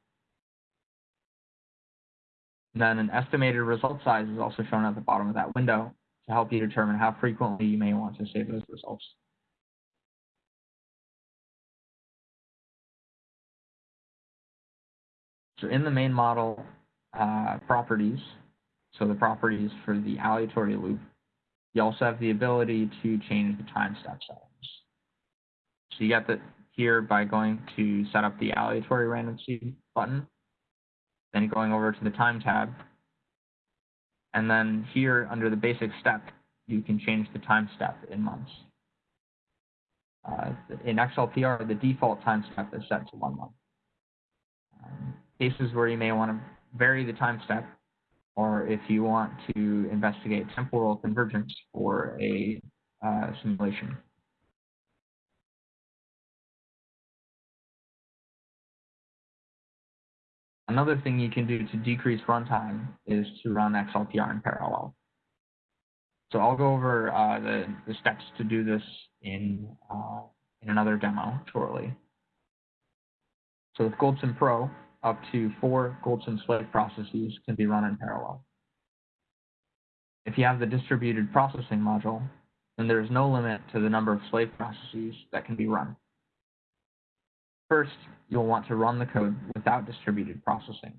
Then an estimated result size is also shown at the bottom of that window to help you determine how frequently you may want to save those results. So in the main model uh, properties, so the properties for the aleatory loop, you also have the ability to change the time step settings. So you get that here by going to set up the aleatory random seed button, then going over to the time tab, and then here under the basic step, you can change the time step in months. Uh, in XLPR, the default time step is set to one month. cases where you may want to vary the time step, or if you want to investigate temporal convergence for a uh, simulation. Another thing you can do to decrease runtime is to run XLPR in parallel. So I'll go over uh, the, the steps to do this in, uh, in another demo shortly. So with GoldSim Pro, up to four GoldSim slave processes can be run in parallel. If you have the distributed processing module, then there is no limit to the number of slave processes that can be run. First, you'll want to run the code without distributed processing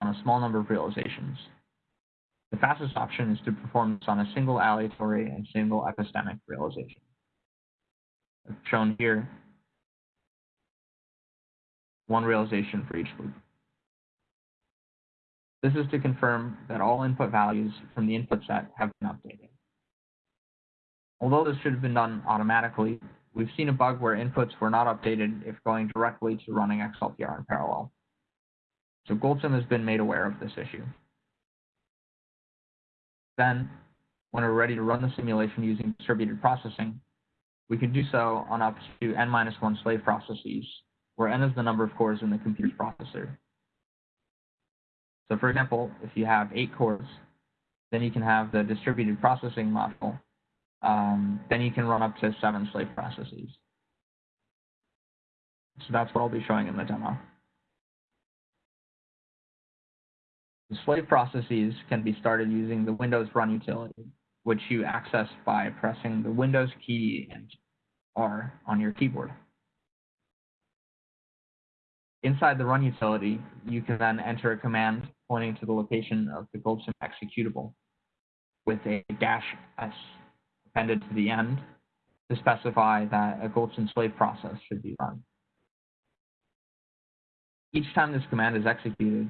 on a small number of realizations. The fastest option is to perform this on a single aleatory and single epistemic realization. Shown here, one realization for each loop. This is to confirm that all input values from the input set have been updated. Although this should have been done automatically, we've seen a bug where inputs were not updated if going directly to running XLPR in parallel. So GoldSim has been made aware of this issue. Then, when we're ready to run the simulation using distributed processing, we can do so on up to n-1 slave processes, where n is the number of cores in the computer's processor. So for example, if you have eight cores, then you can have the distributed processing module. Um, then you can run up to seven slave processes. So that's what I'll be showing in the demo. The slave processes can be started using the Windows Run utility, which you access by pressing the Windows key and R on your keyboard. Inside the Run utility, you can then enter a command pointing to the location of the GoldSim executable with a dash S appended to the end to specify that a GoldSim slave process should be run. Each time this command is executed,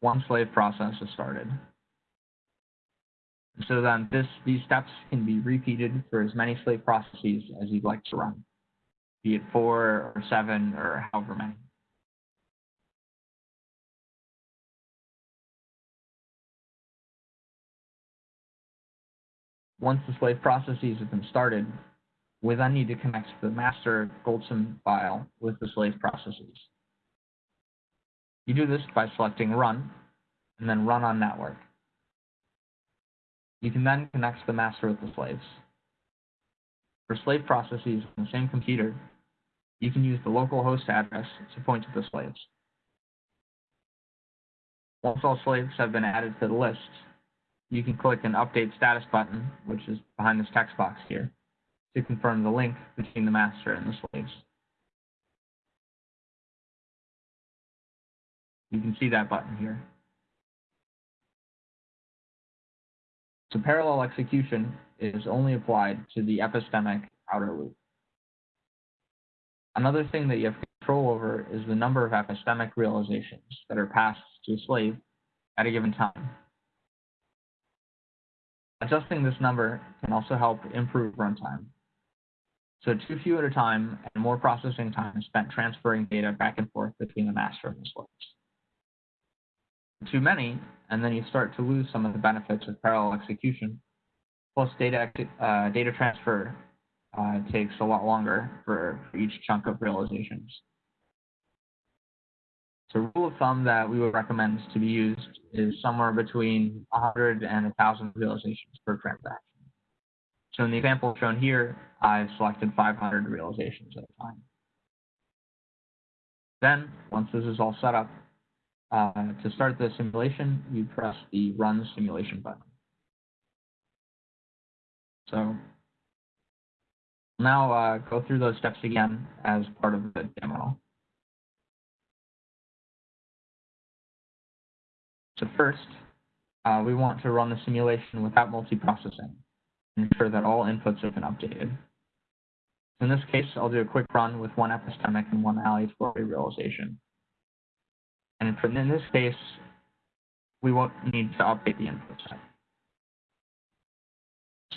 one slave process is started. So then this, these steps can be repeated for as many slave processes as you'd like to run, be it four or seven or however many. Once the slave processes have been started, we then need to connect the master GoldSim file with the slave processes. You do this by selecting Run, and then Run on Network. You can then connect the master with the slaves. For slave processes on the same computer, you can use the local host address to point to the slaves. Once all slaves have been added to the list, you can click an Update Status button, which is behind this text box here, to confirm the link between the master and the slaves. You can see that button here. So parallel execution is only applied to the epistemic outer loop. Another thing that you have control over is the number of epistemic realizations that are passed to a slave at a given time. Adjusting this number can also help improve runtime. So too few at a time and more processing time spent transferring data back and forth between the master and the slaves too many, and then you start to lose some of the benefits of parallel execution. Plus, data uh, data transfer uh, takes a lot longer for, for each chunk of realizations. So, the rule of thumb that we would recommend to be used is somewhere between 100 and 1,000 realizations per transaction. So, in the example shown here, I've selected 500 realizations at a time. Then, once this is all set up, uh, to start the simulation, you press the Run Simulation button. So now uh, go through those steps again as part of the demo. So first, uh, we want to run the simulation without multiprocessing, ensure that all inputs have been updated. In this case, I'll do a quick run with one epistemic and one aleatory realization. And in this case, we won't need to update the input set.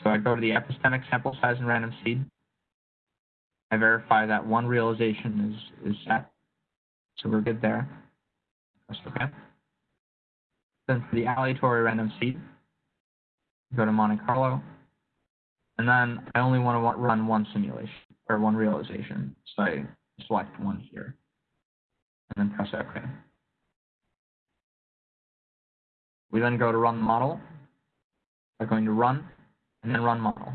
So I go to the epistemic sample size and random seed. I verify that one realization is, is set. So we're good there. Press okay. Then for the aleatory random seed, go to Monte Carlo, and then I only want to run one simulation or one realization, so I select one here, and then press OK. We then go to run the model. By going to run and then run model.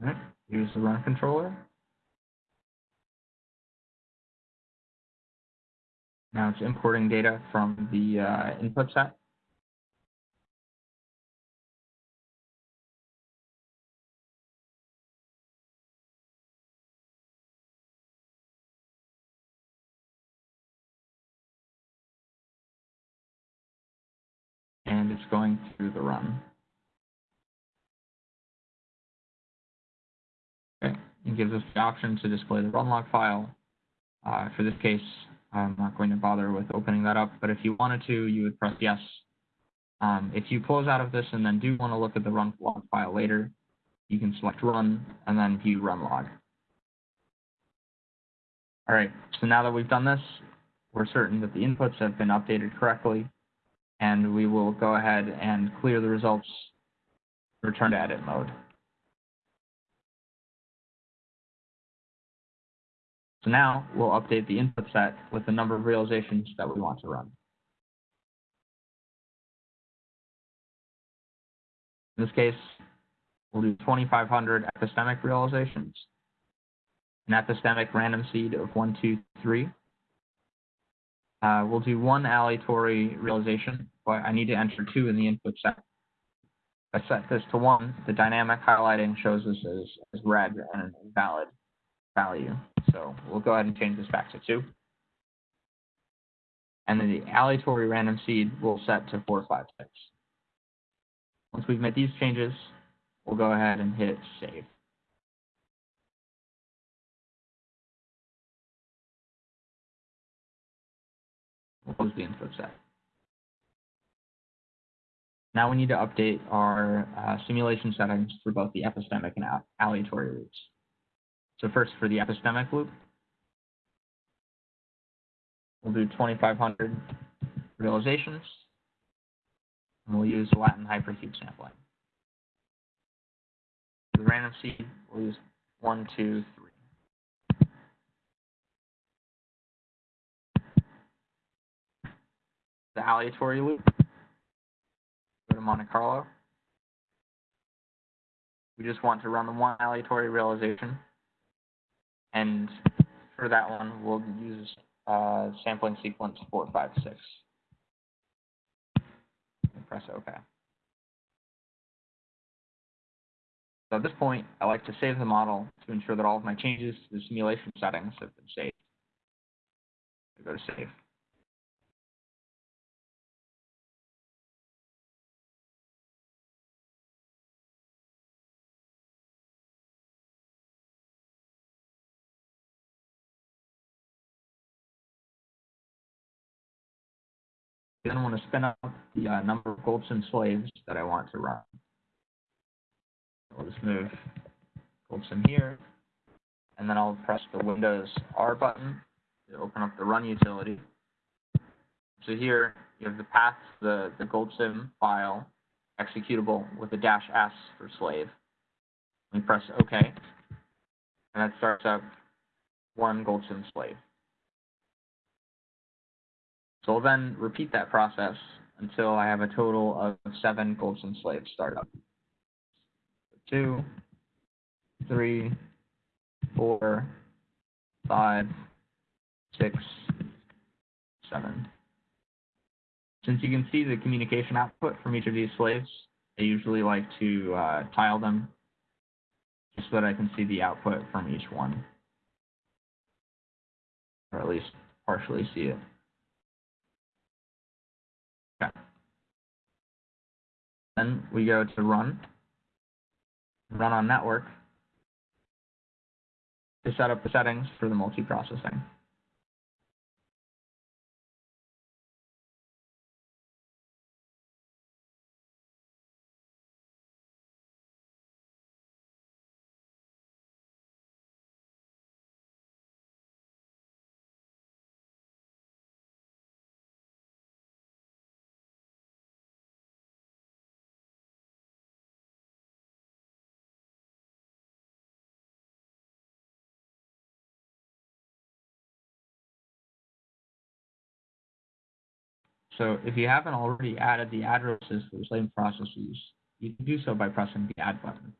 Right, use the run controller. Now it's importing data from the uh, input set. And it's going through the run. It gives us the option to display the run log file. Uh, for this case, I'm not going to bother with opening that up, but if you wanted to, you would press yes. Um, if you close out of this and then do want to look at the run log file later, you can select run and then view run log. All right, so now that we've done this, we're certain that the inputs have been updated correctly, and we will go ahead and clear the results, return to edit mode. So now we'll update the input set with the number of realizations that we want to run. In this case, we'll do 2,500 epistemic realizations, an epistemic random seed of 1, 2, 3. Uh, we'll do one aleatory realization, but I need to enter 2 in the input set. I set this to 1, the dynamic highlighting shows this as, as red and an invalid value. So we'll go ahead and change this back to 2. And then the aleatory random seed will set to 4, 5, 6. Once we've made these changes, we'll go ahead and hit save. We'll close the input set. Now we need to update our uh, simulation settings for both the epistemic and aleatory loops. So first for the epistemic loop, we'll do 2,500 realizations, and we'll use Latin hypercube sampling. For the random seed, we'll use one, two, three. The aleatory loop, go to Monte Carlo. We just want to run the one aleatory realization and for that one, we'll use uh, sampling sequence 456. Press OK. So at this point, I like to save the model to ensure that all of my changes to the simulation settings have been saved. I go to save. Then want to spin up the uh, number of GoldSim slaves that I want to run. I'll just move GoldSim here, and then I'll press the Windows R button to open up the run utility. So here you have the path, the, the GoldSim file, executable with a dash S for slave. We press OK, and that starts up one GoldSim slave. So I'll then repeat that process until I have a total of seven GoldSim slaves start up. Two, three, four, five, six, seven. Since you can see the communication output from each of these slaves, I usually like to uh, tile them just so that I can see the output from each one, or at least partially see it. Okay. Then we go to run, run on network to set up the settings for the multiprocessing. So if you haven't already added the addresses for the slave processes, you can do so by pressing the add button.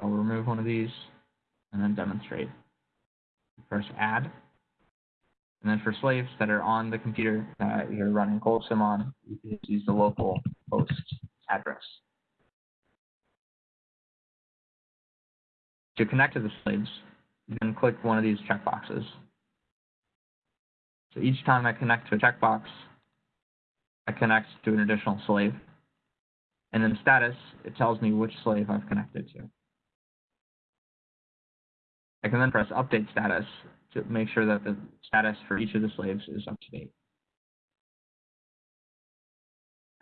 I'll remove one of these and then demonstrate. Press add. And then for slaves that are on the computer that you're running GoldSim on, you can use the local host address. To connect to the slaves, then click one of these checkboxes. So each time I connect to a checkbox, I connect to an additional slave. And in status, it tells me which slave I've connected to. I can then press update status to make sure that the status for each of the slaves is up to date.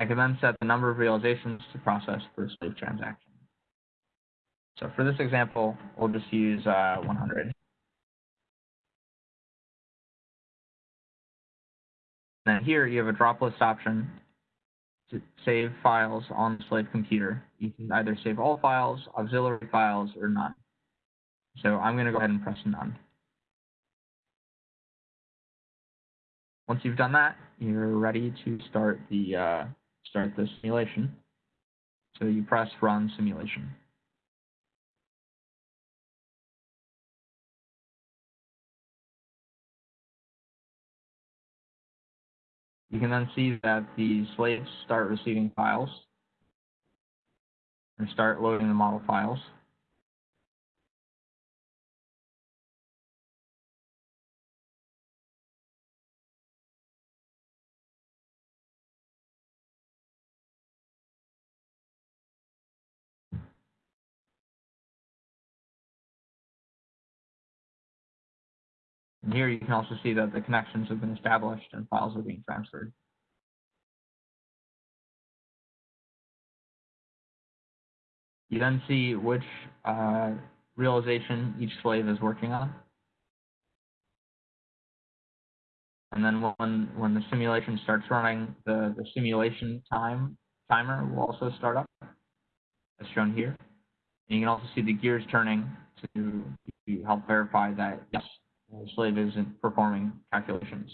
I can then set the number of realizations to process per slave transaction. So for this example, we'll just use uh, 100. And then here you have a drop list option to save files on the slave computer. You can either save all files, auxiliary files, or none. So I'm going to go ahead and press none. Once you've done that, you're ready to start the uh, start the simulation. So you press run simulation. You can then see that the slaves start receiving files and start loading the model files. And here you can also see that the connections have been established and files are being transferred. You then see which uh, realization each slave is working on. And then when, when the simulation starts running, the, the simulation time timer will also start up, as shown here. And you can also see the gears turning to, to help verify that, yes, slave isn't performing calculations.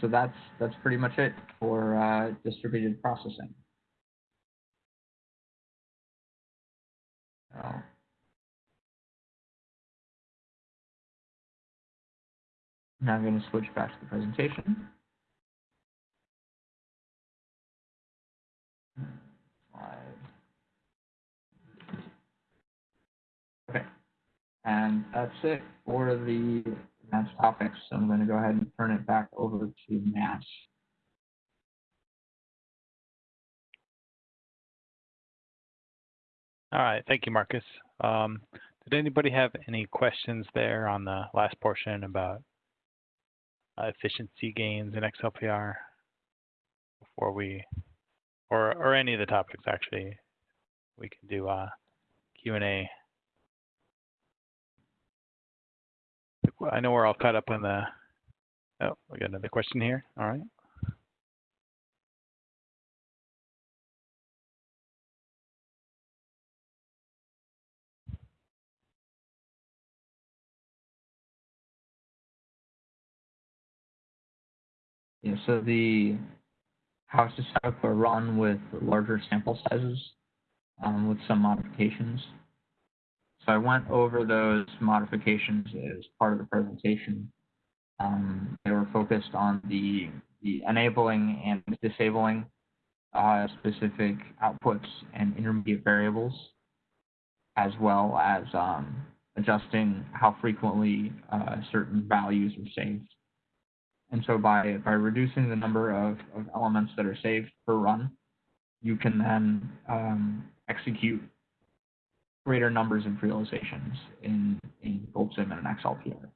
So that's that's pretty much it for uh, distributed processing. Now I'm going to switch back to the presentation. Slide. Okay. And that's it for the advanced topics. So I'm going to go ahead and turn it back over to Matt. All right, thank you, Marcus. Um, did anybody have any questions there on the last portion about uh, efficiency gains in XLPR before we, or or any of the topics actually? We can do uh, Q I know we're all caught up on the. Oh, we got another question here. All right. Yeah, so the how to set up a run with larger sample sizes um, with some modifications. So I went over those modifications as part of the presentation. Um, they were focused on the, the enabling and disabling uh, specific outputs and intermediate variables, as well as um, adjusting how frequently uh, certain values are saved And so by, by reducing the number of, of elements that are saved per run, you can then um, execute greater numbers of realizations in, in GoldSim and an XLPR.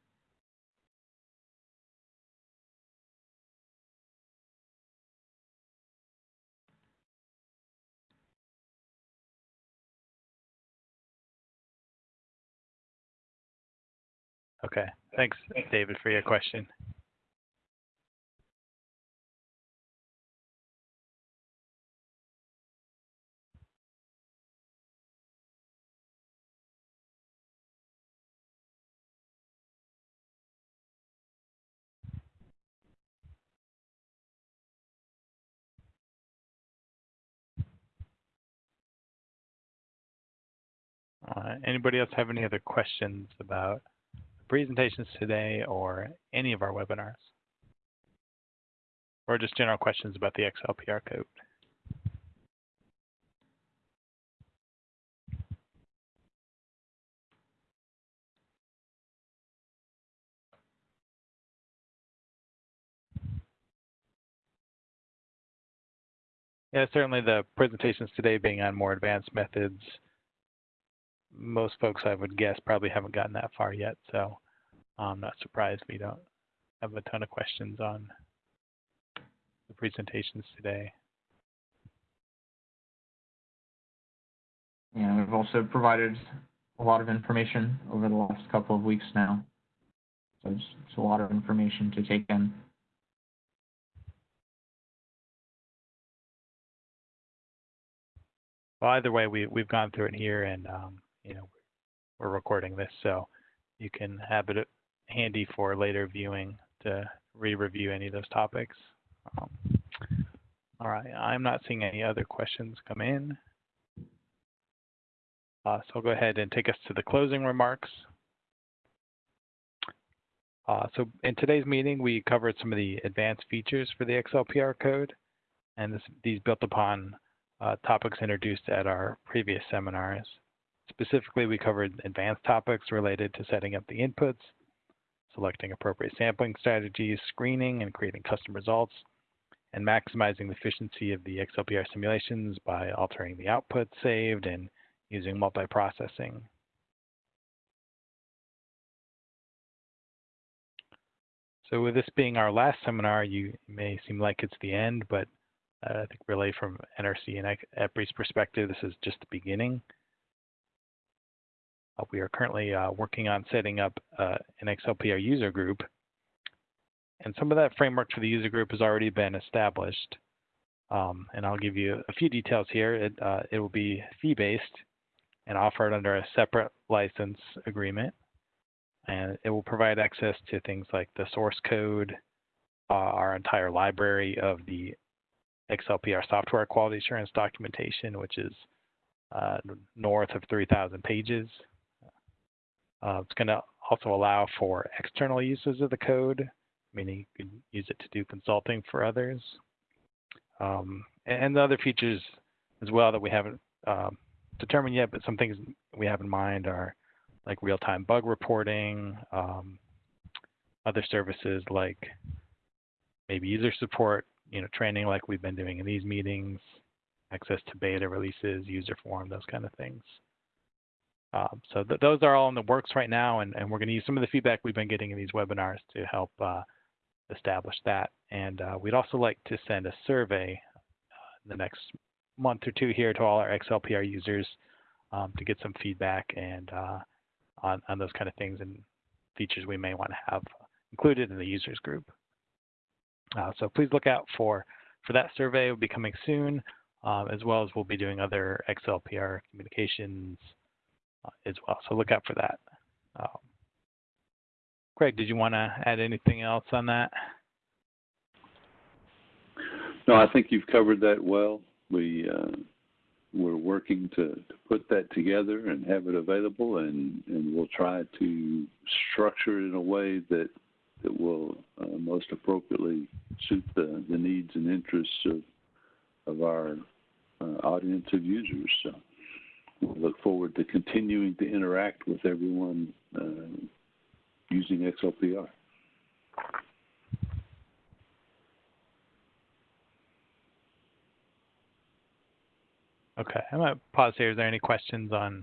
Okay, thanks, David, for your question. Uh, anybody else have any other questions about the presentations today or any of our webinars? Or just general questions about the XLPR code? Yeah, certainly the presentations today being on more advanced methods, most folks I would guess probably haven't gotten that far yet, so I'm not surprised we don't have a ton of questions on the presentations today. And we've also provided a lot of information over the last couple of weeks now. So it's, it's a lot of information to take in. Well, either way, we, we've gone through it here and, um, you know, we're recording this, so you can have it handy for later viewing to re-review any of those topics. Um, all right, I'm not seeing any other questions come in. Uh, so I'll go ahead and take us to the closing remarks. Uh, so in today's meeting, we covered some of the advanced features for the XLPR code, and this, these built upon uh, topics introduced at our previous seminars. Specifically, we covered advanced topics related to setting up the inputs, selecting appropriate sampling strategies, screening and creating custom results, and maximizing the efficiency of the XLPR simulations by altering the output saved and using multiprocessing. So with this being our last seminar, you may seem like it's the end, but uh, I think really from NRC and EPRI's perspective, this is just the beginning. Uh, we are currently uh, working on setting up uh, an XLPR user group. And some of that framework for the user group has already been established. Um, and I'll give you a few details here. It, uh, it will be fee-based and offered under a separate license agreement. And it will provide access to things like the source code, uh, our entire library of the XLPR software quality assurance documentation, which is uh, north of 3,000 pages. Uh, it's going to also allow for external uses of the code, meaning you can use it to do consulting for others. Um, and the other features as well that we haven't um, determined yet, but some things we have in mind are like real-time bug reporting, um, other services like maybe user support, you know, training like we've been doing in these meetings, access to beta releases, user forum, those kind of things. Um, so th those are all in the works right now, and, and we're going to use some of the feedback we've been getting in these webinars to help uh, establish that. And uh, we'd also like to send a survey uh, in the next month or two here to all our XLPR users um, to get some feedback and uh, on, on those kind of things and features we may want to have included in the users group. Uh, so please look out for, for that survey. It will be coming soon, um, as well as we'll be doing other XLPR communications uh, as well. So look out for that. Um, Craig, did you want to add anything else on that? No, I think you've covered that well. We uh, we're working to, to put that together and have it available, and, and we'll try to structure it in a way that that will uh, most appropriately suit the, the needs and interests of of our uh, audience of users. So we look forward to continuing to interact with everyone uh, using XLPR. Okay, I'm going to pause here. Is there any questions on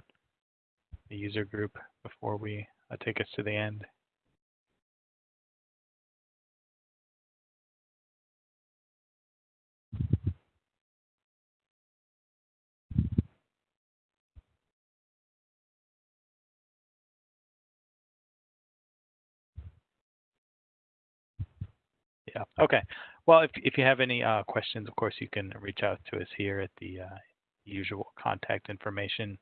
the user group before we uh, take us to the end? Yeah, okay. Well, if, if you have any uh, questions, of course, you can reach out to us here at the uh, usual contact information.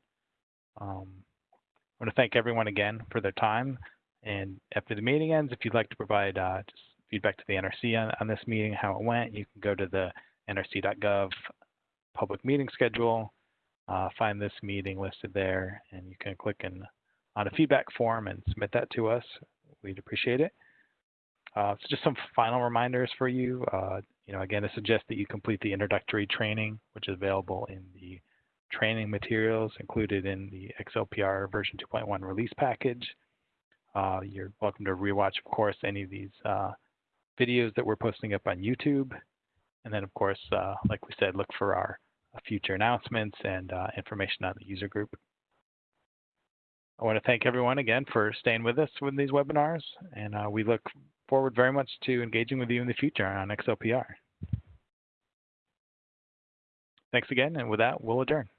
Um, I want to thank everyone again for their time. And after the meeting ends, if you'd like to provide uh, just feedback to the NRC on, on this meeting, how it went, you can go to the nrc.gov public meeting schedule, uh, find this meeting listed there, and you can click in on a feedback form and submit that to us. We'd appreciate it. Uh, so just some final reminders for you. Uh, you know, again, I suggest that you complete the introductory training, which is available in the training materials included in the XLPR version 2.1 release package. Uh, you're welcome to rewatch, of course, any of these uh, videos that we're posting up on YouTube. And then, of course, uh, like we said, look for our future announcements and uh, information on the user group. I want to thank everyone again for staying with us with these webinars, and we look forward very much to engaging with you in the future on XLPR. Thanks again, and with that, we'll adjourn.